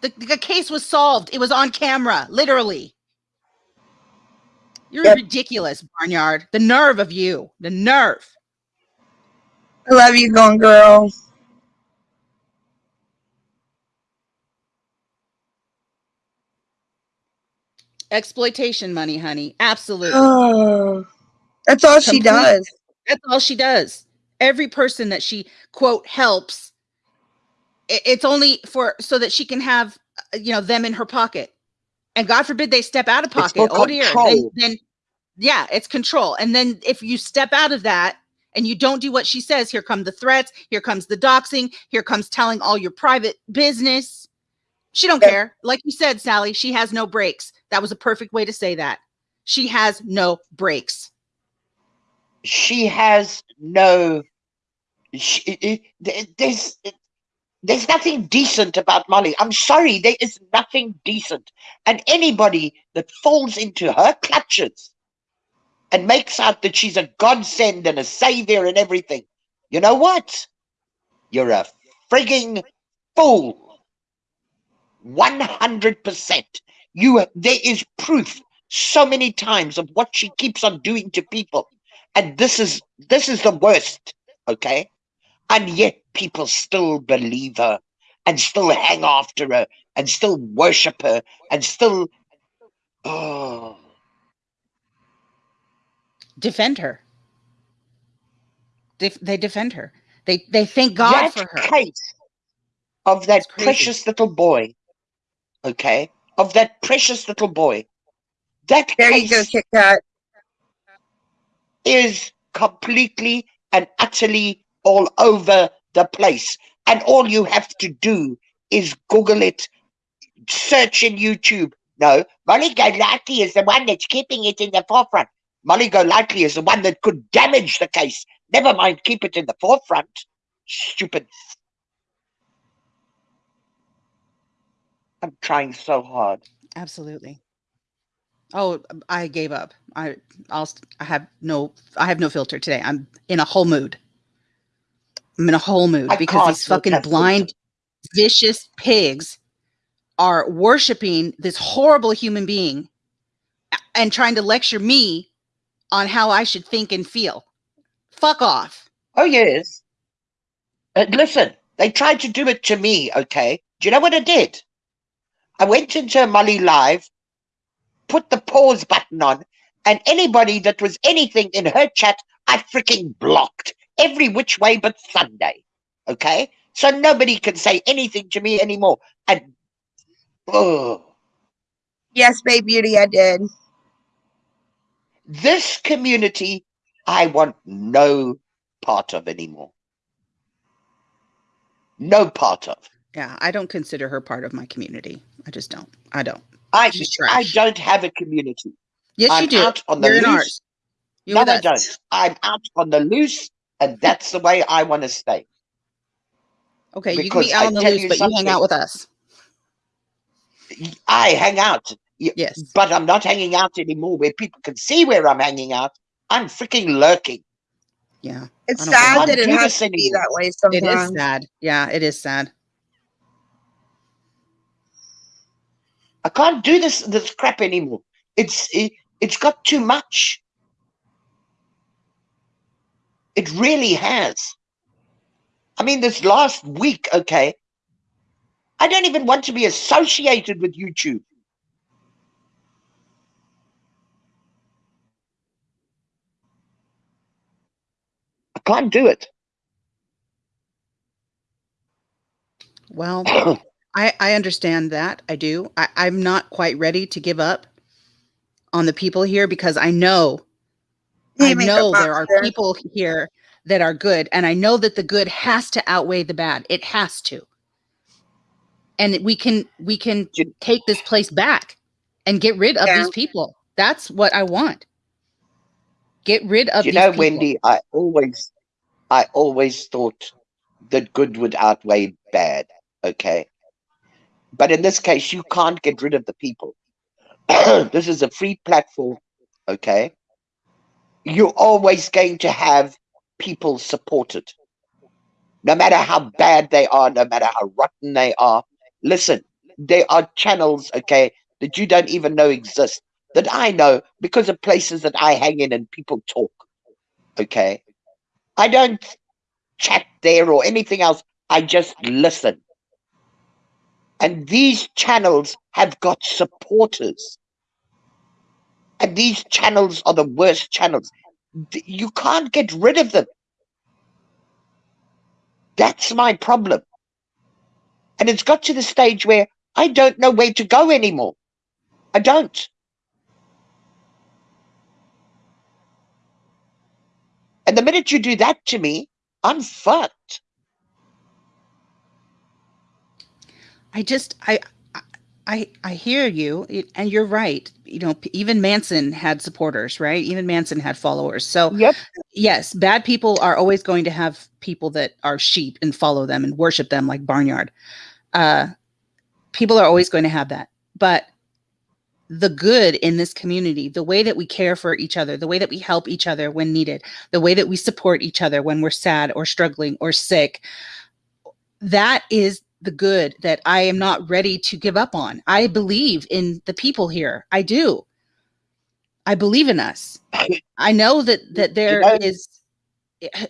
The, the case was solved. It was on camera, literally. You're Yep. ridiculous, Barnyard. The nerve of you. The nerve. I love you, Gone Girl. Exploitation money, honey. Absolutely. Oh, that's all she does. That's all she does. Every person that she quote helps, it's only for so that she can have uh, you know them in her pocket. And God forbid they step out of pocket. Oh dear. Then, control. then yeah, it's control. And then if you step out of that and you don't do what she says, here come the threats, here comes the doxing, here comes telling all your private business. She don't Yep. care. Like you said, Sally, she has no brakes. That was a perfect way to say that. She has no brakes. she has no she, it- it- there's there's nothing decent about molly. I'm sorry there is nothing decent. And anybody that falls into her clutches and makes out that she's a godsend and a savior and everything you know what? You're a frigging fool. 100% you there is proof so many times of what she keeps on doing to people. And this is this is the worst okay and yet people still believe her and still hang after her and still worship her and still oh defend her. They, they defend her. They they thank God that for her. case of that precious little boy okay of that precious little boy that There you go, case Kit Kat. is completely and utterly all over the place. And all you have to do is Google it, search in YouTube. No, Molly Golightly is the one that's keeping it in the forefront. Molly Golightly is the one that could damage the case. Never mind, keep it in the forefront. Stupid. I'm trying so hard. Absolutely. Oh, I gave up. I I'll I have no I have no filter today. I'm in a whole mood. I'm in a whole mood I because these fucking blind vicious pigs are worshiping this horrible human being and trying to lecture me on how I should think and feel. Fuck off. Oh, yes. Uh, listen, they tried to do it to me, okay? Do you know what I did? I went into Molly Live, put the pause button on, and anybody that was anything in her chat, I freaking blocked every which way but Sunday, okay? So nobody can say anything to me anymore. And, oh, Yes, babe beauty, I did. this community, I want no part of anymore. No part of. Yeah, I don't consider her part of my community. I just don't. I don't. I, I don't have a community. Yes, I'm you do. out on the You're loose. You're no, I don't. I'm out on the loose, and that's the way I want to stay. Okay, you can be out I on the loose, you but you hang out with us. I hang out, Yes. but I'm not hanging out anymore where people can see where I'm hanging out. I'm freaking lurking. Yeah. It's I don't blame sad that it has this to be that way It sometimes. is sad. Yeah, it is sad. I can't do this this crap anymore. It's it, it's got too much. It really has. I mean, this last week, okay, I don't even want to be associated with YouTube. I can't do it. Well, I I understand that. I do. I, I'm not quite ready to give up on the people here because I know I know there are people here that are good, and I know that the good has to outweigh the bad. It has to. And we can we can take this place back and get rid of Yeah. these people. That's what I want. Get rid of you these know, people. Wendy, I always, I always thought that good would outweigh bad. Okay, But in this case, you can't get rid of the people. this is a free platform, okay? You're always going to have people supported. No matter how bad they are, no matter how rotten they are. Listen, there are channels, okay, that you don't even know exist, that I know because of places that I hang in and people talk, okay? I don't chat there or anything else. I just listen. And these channels have got supporters. And these channels are the worst channels. You can't get rid of them. That's my problem. And it's got to the stage where I don't know where to go anymore. I don't. And the minute you do that to me, I'm fucked. I just I I- I hear you and you're right. You know, even Manson had supporters, right? Even Manson had followers. So Yep. yes, bad people are always going to have people that are sheep and follow them and worship them like barnyard. Uh people are always going to have that. But the good in this community, the way that we care for each other, the way that we help each other when needed, the way that we support each other when we're sad or struggling or sick, that is the good that I am not ready to give up on. I believe in the people here. I do. I believe in us. I know that that there know- is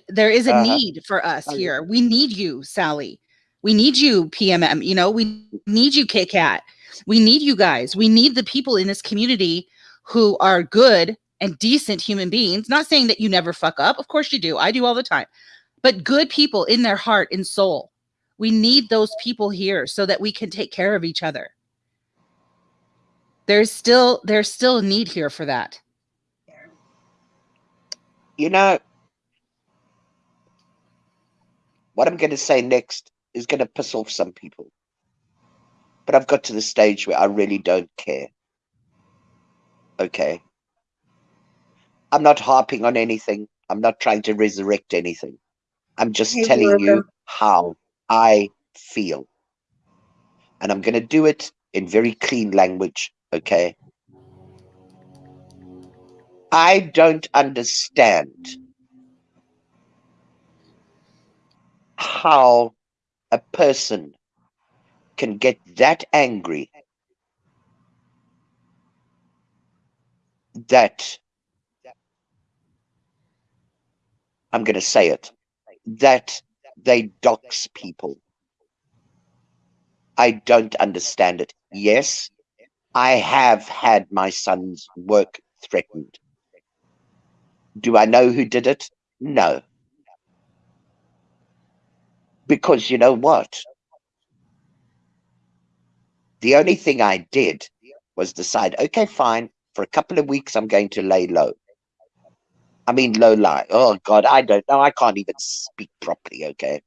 there is a Uh-huh. need for us Oh, yeah. here. We need you, Sally. We need you, PMM. You know, we need you, Kit Kat. We need you guys. We need the people in this community who are good and decent human beings. Not saying that you never fuck up. Of course you do. I do all the time. But good people in their heart and soul. We need those people here so that we can take care of each other. There's still there's still a need here for that. You know, what I'm going to say next is going to piss off some people. But I've got to the stage where I really don't care. Okay. I'm not harping on anything. I'm not trying to resurrect anything. I'm just Hey, telling you how I feel. And I'm going to do it in very clean language. Okay. I don't understand how a person can get that angry that I'm going to say it that they dox people. I don't understand it. Yes, I have had my son's work threatened. Do I know who did it? No. Because you know what? The only thing I did was decide, okay, fine, for a couple of weeks, I'm going to lay low. I mean, low lie. Oh, God, I don't know. I can't even speak properly, okay?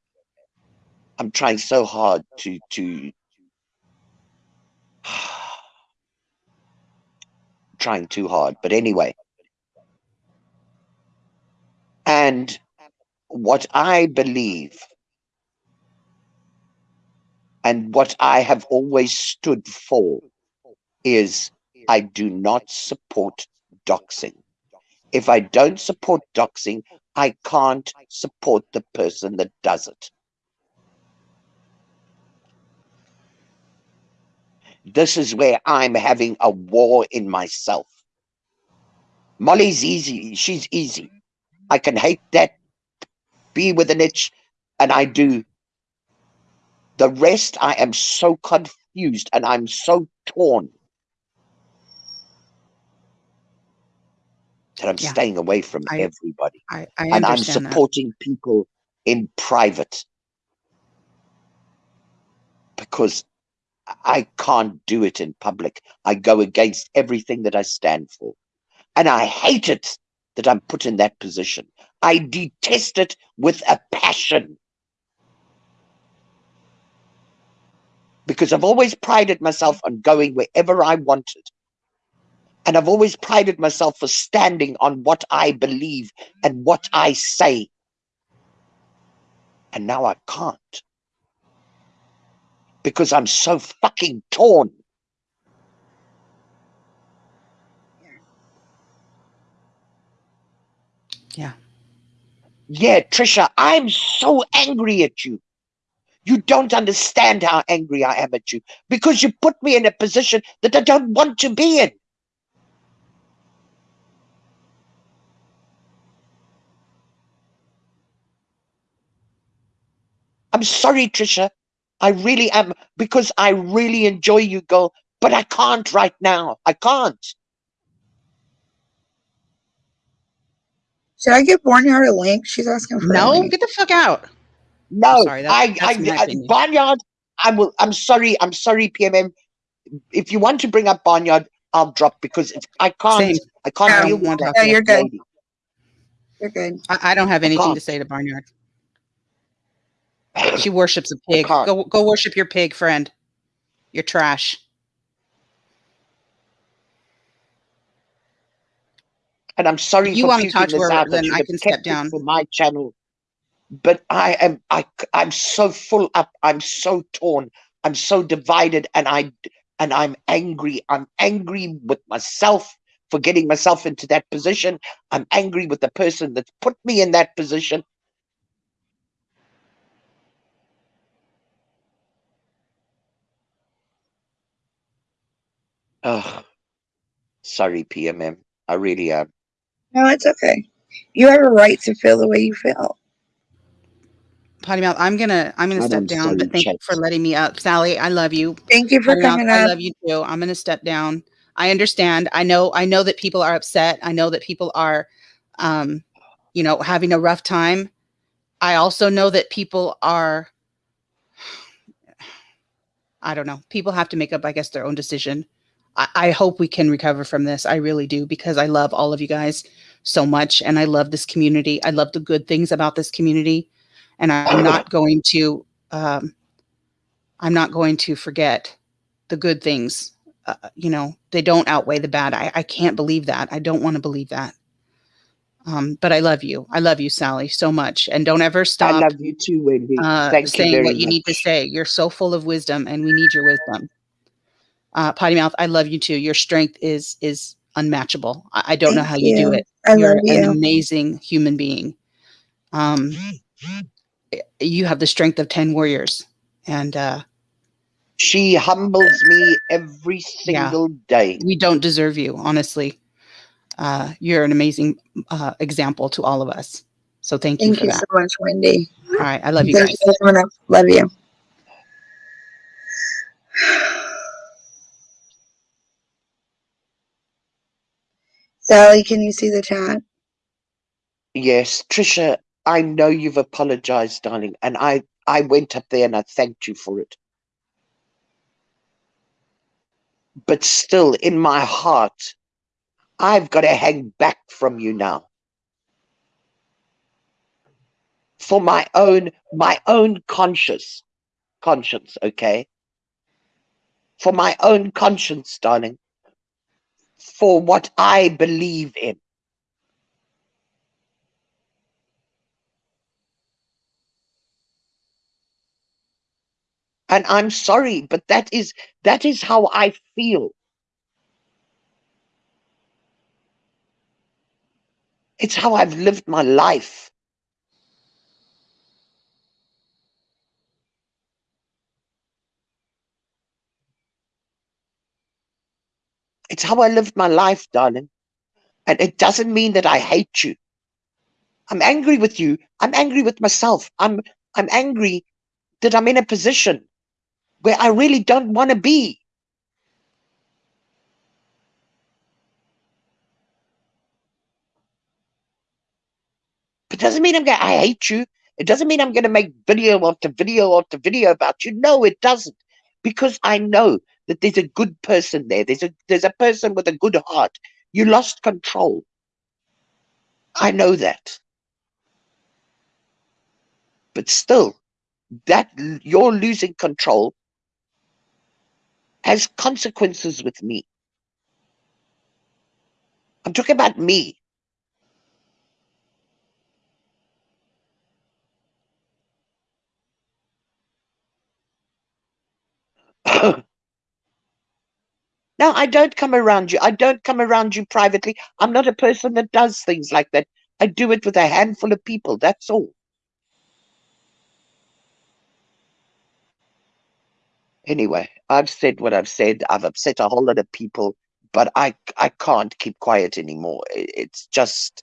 I'm trying so hard to, to, trying too hard. But anyway. And what I believe and what I have always stood for is I do not support doxing. If I don't support doxing, I can't support the person that does it. This is where I'm having a war in myself. Molly's easy. She's easy. I can hate that, be with an itch, and I do. The rest, I am so confused and I'm so torn that I'm Yeah. staying away from I- everybody. I, I and I'm understand that. supporting people in private because I can't do it in public. I go against everything that I stand for. And I hate it that I'm put in that position. I detest it with a passion. Because I've always prided myself on going wherever I wanted. And I've always prided myself for standing on what I believe and what I say. And now I can't. because I'm so fucking torn. Yeah. Yeah, Trisha, I'm so angry at you. You don't understand how angry I am at you because you put me in a position that I don't want to be in. I'm sorry, Trisha. I really am because I really enjoy you, girl, but I can't right now. I can't. Should I give Barnyard a link? She's asking for a No, link. get the fuck out. No, sorry, that's- I, that's I, I. Barnyard. I will. I'm sorry. I'm sorry, PMM. If you want to bring up Barnyard, I'll drop because it's, I can't. Same. I can't No, deal with no, that. no, you're good. You're good. I, I don't have anything to say to Barnyard. She worships a pig. can't. Go go worship your pig, friend. You're trash. and I'm sorry you wanna talk to her, out. then I can step down. for my channel. But I am. I I'm so full up. I'm so torn. I'm so divided, and I. And I'm angry. I'm angry with myself for getting myself into that position. I'm angry with the person that's put me in that position. Oh, sorry, PMM. I really am. No, it's okay. You have a right to feel the way you feel. Potty mouth. I'm gonna I'm gonna And step down, but thank you for letting me up. Sally, I love you. Thank you for Potty mouth, coming I love you too. I'm gonna step down. I understand. I know I know that people are upset. I know that people are um, you know, having a rough time. I also know that people are I don't know. People have to make up, I guess, their own decision. I, I hope we can recover from this. I really do because I love all of you guys so much and I love this community. I love the good things about this community. And I'm not going to um, I'm not going to forget the good things. Uh, you know, they don't outweigh the bad. I, I can't believe that. I don't want to believe that. Um, but I love you. I love you, Sally, so much. And don't ever stop. I love you too, Wendy. uh, saying what you need to say. You're so full of wisdom, and we need your wisdom. Uh, Potty mouth, I love you too. Your strength is is unmatchable. I, I don't know how you. do it. I You're love an amazing human being. Um, you have the strength of ten warriors, and uh, She humbles me every Yeah. single day. we don't deserve you, honestly. Uh, you're an amazing uh, example to all of us. So thank you Thank for you that. so much, Wendy. All right, I love you Thank guys. you for coming up. Love you. Sally, can you see the chat? Yes, Trisha, I know you've apologized, darling, and I I went up there and I thanked you for it. But still, in my heart, I've got to hang back from you now. For my own my own conscious conscience, okay? For my own conscience, darling. For what I believe in. and i'm sorry but that is that is how i feel it's how i've lived my life it's how i lived my life darling and it doesn't mean that i hate you i'm angry with you i'm angry with myself i'm i'm angry that i'm in a position where i really don't want to be It doesn't mean I'm going. I hate you. It doesn't mean I'm going to make video after video after video about you. No, it doesn't, because I know that there's a good person there. There's a there's a person with a good heart. You lost control. I know that, but still, that you're losing control has consequences with me. I'm talking about me. no, I don't come around you. I don't come around you privately. I'm not a person that does things like that. I do it with a handful of people. That's all. Anyway, I've said what I've said. I've upset a whole lot of people, but I I can't keep quiet anymore. It's just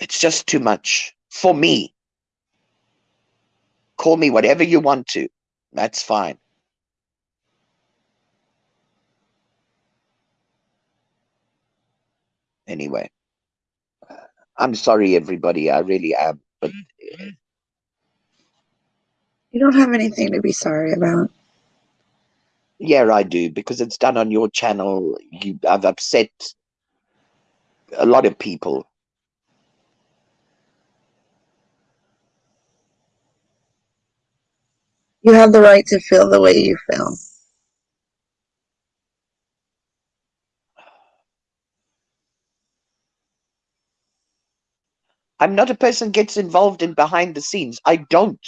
it's just too much for me. Call me whatever you want to. That's fine. Anyway, I'm sorry, everybody. I really am. But mm-hmm. Mm-hmm. You don't have anything to be sorry about. yeah, I do because it's done on your channel. You, I've upset a lot of people. You have the right to feel the way you feel. I'm not a person gets involved in behind the scenes. I don't.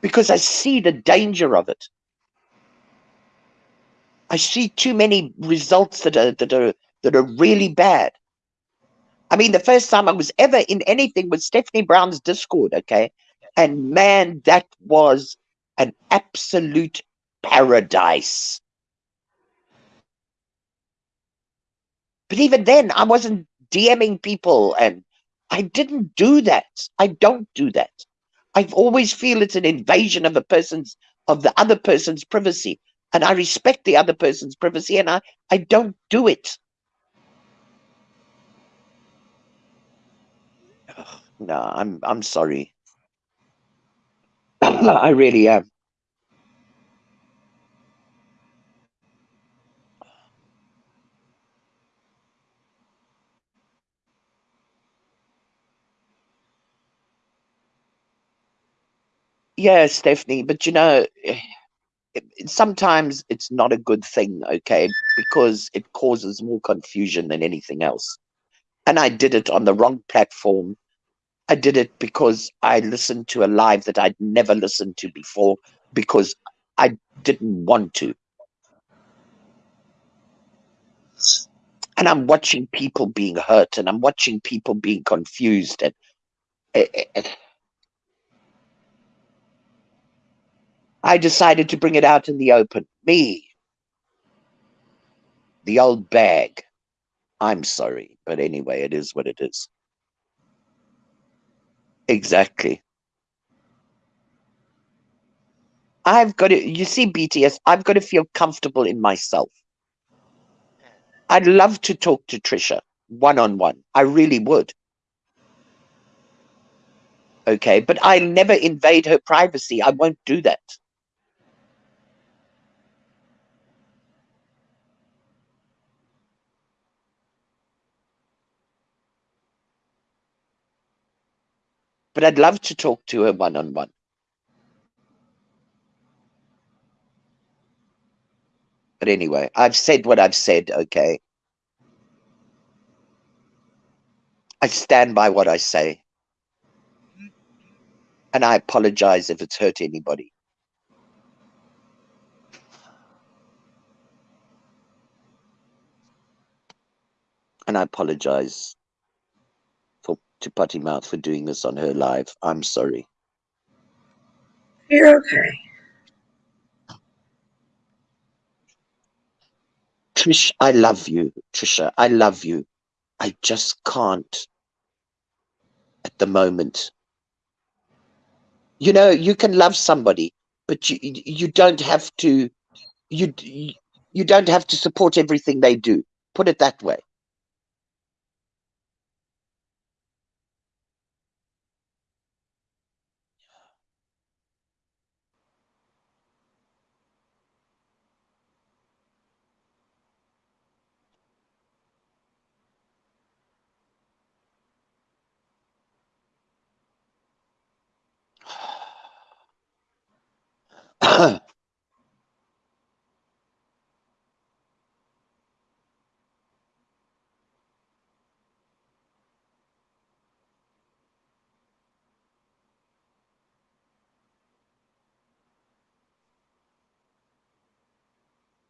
Because I see the danger of it. I see too many results that are that are that are really bad. I mean, the first time I was ever in anything was Stephanie Brown's Discord, okay? And man, that was an absolute paradise. But even then, I wasn't DMing people and I didn't do that. I don't do that. I always feel it's an invasion of a person's of the other person's privacy. And I respect the other person's privacy and I, I don't do it. No, I'm I'm sorry. I really am. Yeah, Stephanie, but you know, eh, it- sometimes it's not a good thing, okay? Because it causes more confusion than anything else. And I did it on the wrong platform. I did it because I listened to a live that I'd never listened to before because I didn't want to. And I'm watching people being hurt and I'm watching people being confused and eh, eh, eh I decided to bring it out in the open. Me, the old bag. I'm sorry, but anyway, it is what it is. Exactly. I've got to, you see, BTS, I've got to feel comfortable in myself. I'd love to talk to Trisha one on one. I really would. Okay, but I'll never invade her privacy. I won't do that. But I'd love to talk to her one on one. But anyway, I've said what I've said, okay? I stand by what I say. And I apologize if it's hurt anybody. And I apologize to Potty Mouth for doing this on her live. I'm sorry. You're okay. Trish, I love you. Trisha, I love you. I just can't at the moment. You know, you can love somebody, but you you you don't have to you you don't have to support everything they do. Put it that way.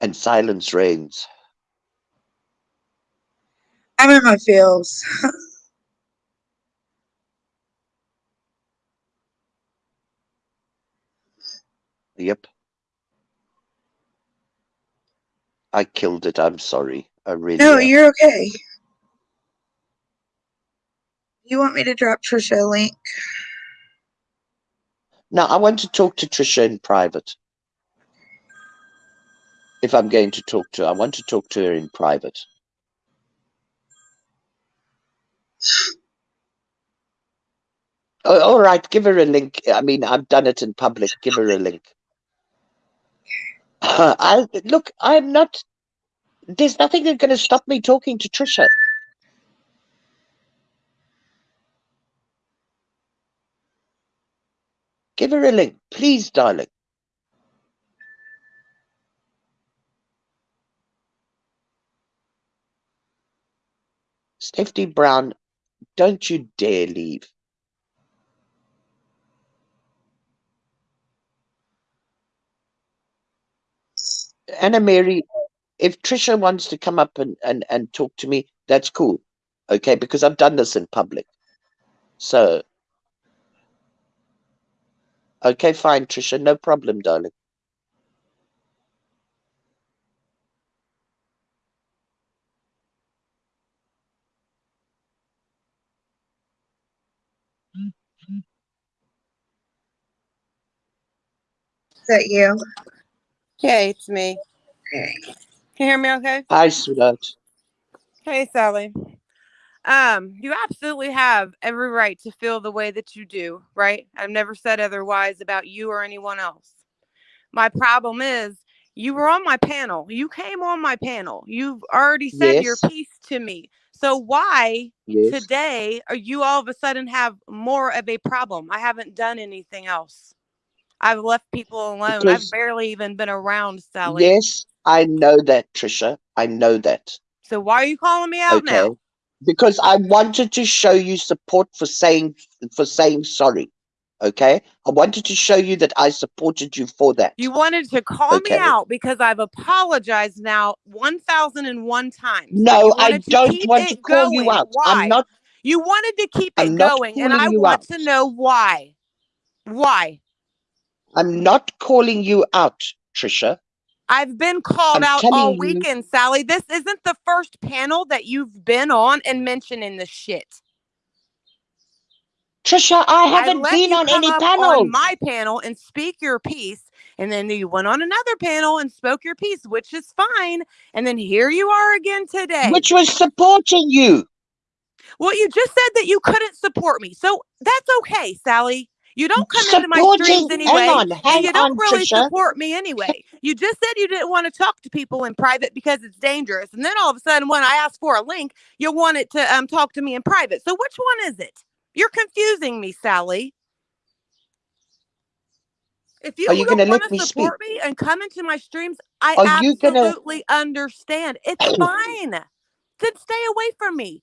And silence reigns. I'm in my feels. Yep. I killed it. I'm sorry. I really No, am. you're okay. You want me to drop Trisha a link? Now, I want to talk to Trisha in private. If I'm going to talk to her, I want to talk to her in private. Oh, all right, give her a link. I mean, I've done it in public. Give her a link. I look. I'm not. There's nothing that's going to stop me talking to Trisha. Give her a link, please, darling. Stephanie Brown, don't you dare leave. Anna Mary, if Trisha wants to come up and, and, and talk to me, that's cool. Okay, because I've done this in public. So, okay, fine, Trisha, no problem, darling. That you? Hey, it's me. Okay. Can you hear me okay? Hi, sweetheart. Hey, Sally. Um, you absolutely have every right to feel the way that you do, right? I've never said otherwise about you or anyone else. My problem is you were on my panel. You came on my panel. You've already said your piece to me. So why Yes. today are you all of a sudden have more of a problem? I haven't done anything else. I've left people alone. I've barely even been around, Sally. Yes, I know that, Trisha. I know that. So why are you calling me out Okay. now? Because I wanted to show you support for saying for saying sorry. Okay? I wanted to show you that I supported you for that. You wanted to call Okay. me out because I've apologized now 1001 times. No, I don't want to it call you out. Why? I'm not You wanted to keep it I'm not going, and I want out. to know why. Why? I'm not calling you out, Trisha. I've been called I'm out all you- weekend, Sally. This isn't the first panel that you've been on and mentioning this shit. Trisha, I haven't let been on any panel. on my panel and speak your piece, and then you went on another panel and spoke your piece, which is fine. And then here you are again today. Which was supporting you. Well, you just said that you couldn't support me, so that's okay, Sally. You don't come into my streams anyway, hang on, and hang you don't on, really Trisha. support me anyway. You just said you didn't want to talk to people in private because it's dangerous, and then all of a sudden, when I ask for a link, you want it to um talk to me in private. So which one is it? You're confusing me, Sally. If you, Are you don't want to me support me and come into my streams, I Are you gonna- absolutely understand. It's fine. Then stay away from me.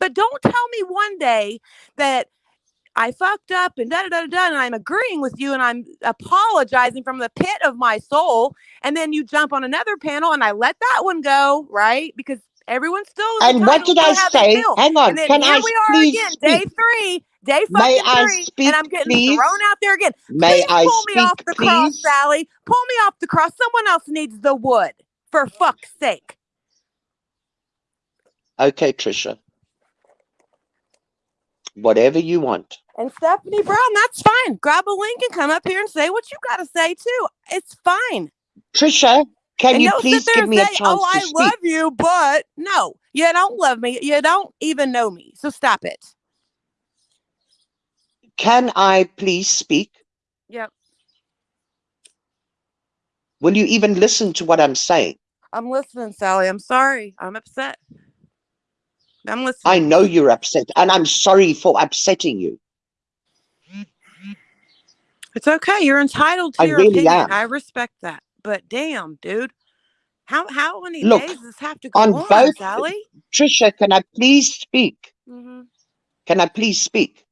But don't tell me one day that I fucked up and da da da da, and I'm agreeing with you and I'm apologizing from the pit of my soul, and then you jump on another panel and I let that one go, right? Because everyone's still And what did I say? Hang on, can here I we are please again, day speak? three, day May I three, speak, and I'm getting please? thrown out there again. May please I pull me off speak, the cross, please? Sally. Pull me off the cross. Someone else needs the wood, for fuck's sake. Okay, Trisha. Whatever you want. And Stephanie Brown, that's fine. Grab a link and come up here and say what you got to say too. It's fine. Trisha, can and you please give me a say, chance "Oh, I speak? love you," but no, you don't love me. You don't even know me. So stop it. Can I please speak? Yep, Will you even listen to what I'm saying? I'm listening, Sally. I'm sorry. I'm upset. I'm listening. I know you're upset, and I'm sorry for upsetting you. It's okay. You're entitled to I your really opinion. am. I respect that. But damn, dude, how how many Look, days does this have to go on on, both- Sally? Trisha, can I please speak? hmm Can I please speak?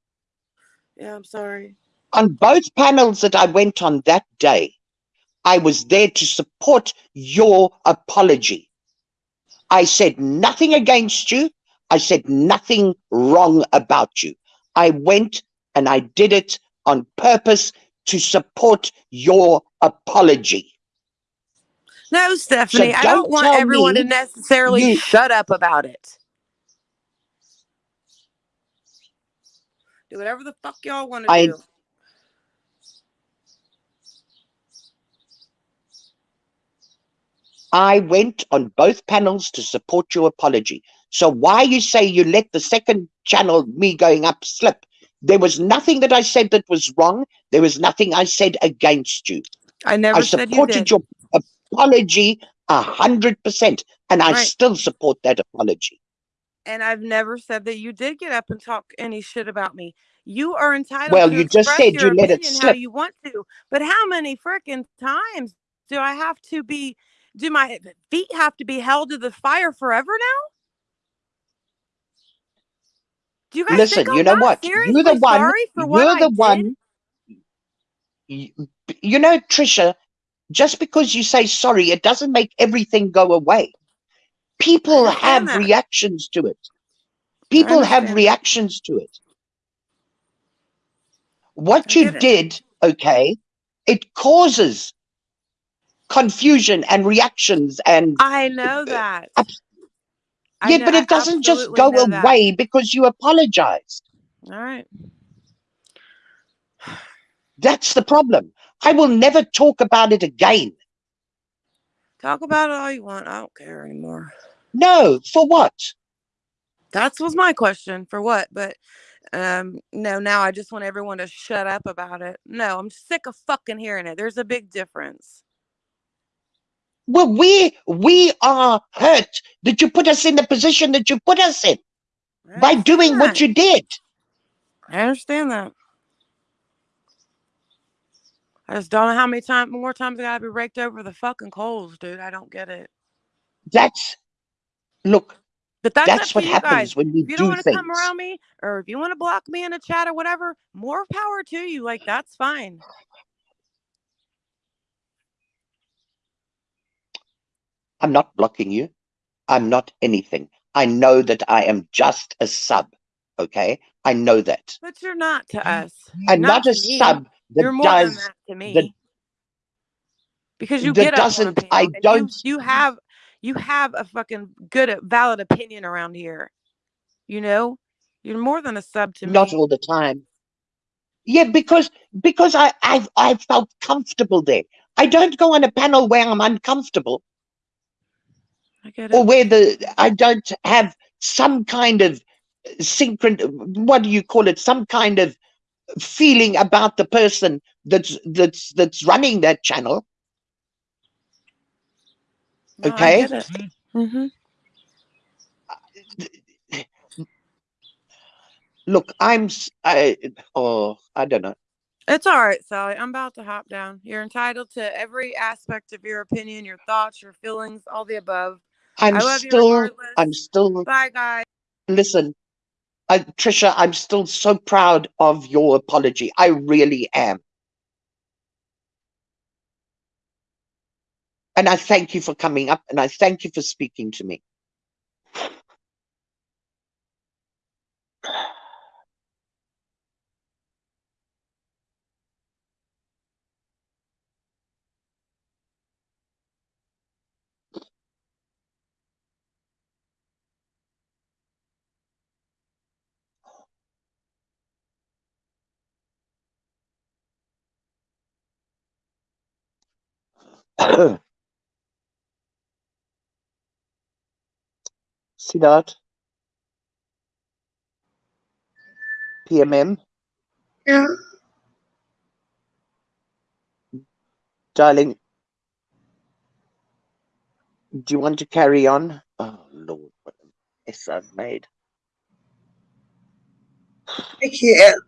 Yeah, I'm sorry. On both panels that I went on that day, I was there to support your apology. I said nothing against you. I said nothing wrong about you. I went and I did it on purpose to support your apology. No, Stephanie, I don't don't want everyone to necessarily you- shut up about it. Do whatever the fuck y'all want to do. I went on both panels to support your apology. So why you say you let the second channel, me going up, slip? There was nothing that I said that was wrong. There was nothing I said against you. I never I said you supported did. your apology a hundred percent, and I Right. still support that apology. And I've never said that you did get up and talk any shit about me. You are entitled Well, to you just said you let it opinion how slip. you want to. But how many freaking times do I have to be do my feet have to be held to the fire forever now? Do you guys Listen, you know what? You're the one. You're I the did? one. You, you know, Trisha. Just because you say sorry, it doesn't make everything go away. People have that. reactions to it. People have reactions to it. What you it. did, okay, it causes confusion and reactions and I know that. I yeah, know but it doesn't just go know that. away because you apologized. All right. That's the problem. I will never talk about it again. Talk about it all you want. I don't care anymore. No, for what? That was my question for what, but um no, now I just want everyone to shut up about it. No, I'm sick of fucking hearing it. There's a big difference. Well, we we are hurt that you put us in the position that you put us in by doing what you did. I understand that. I just don't know how many times more times I gotta be raked over the fucking coals, dude. I don't get it. That's look, But that's, that's what happens guys. when we If you don't want to come around me, or if you want to block me in a chat or whatever, more power to you. Like that's fine. I'm not blocking you. I'm not anything. I know that I am just a sub. Okay, I know that. But you're not to mm-hmm. us. I'm Not not a me. sub that You're more than does that to me. that because you get a doesn't. panel I don't. you have you have a fucking good valid opinion around here. You know, you're more than a sub to Not me. Not all the time. Yeah, because because I I've I've felt comfortable there. I don't go on a panel where I'm uncomfortable I get or it. where the I don't have some kind of synchron. What do you call it? Some kind of feeling about the person that's that's that's running that channel. No, Okay. get it. hmm Look, I'm I, oh I don't know. It's all right, Sally. I'm about to hop down. You're entitled to every aspect of your opinion, your thoughts, your feelings, all the above. I'm I love you still regardless. I'm still Bye, guys. listen. I, Trisha, I'm still so proud of your apology. I really am. And I thank you for coming up and I thank you for speaking to me. See that? PMM, Yeah. darling, do you want to carry on? Oh Lord, what a mess I've made. I can't.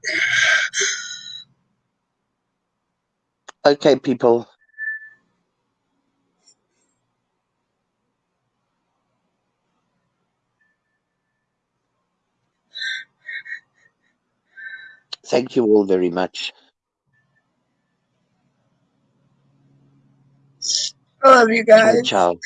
Okay, people. Thank you all very much. I love you guys. Ciao. ciao.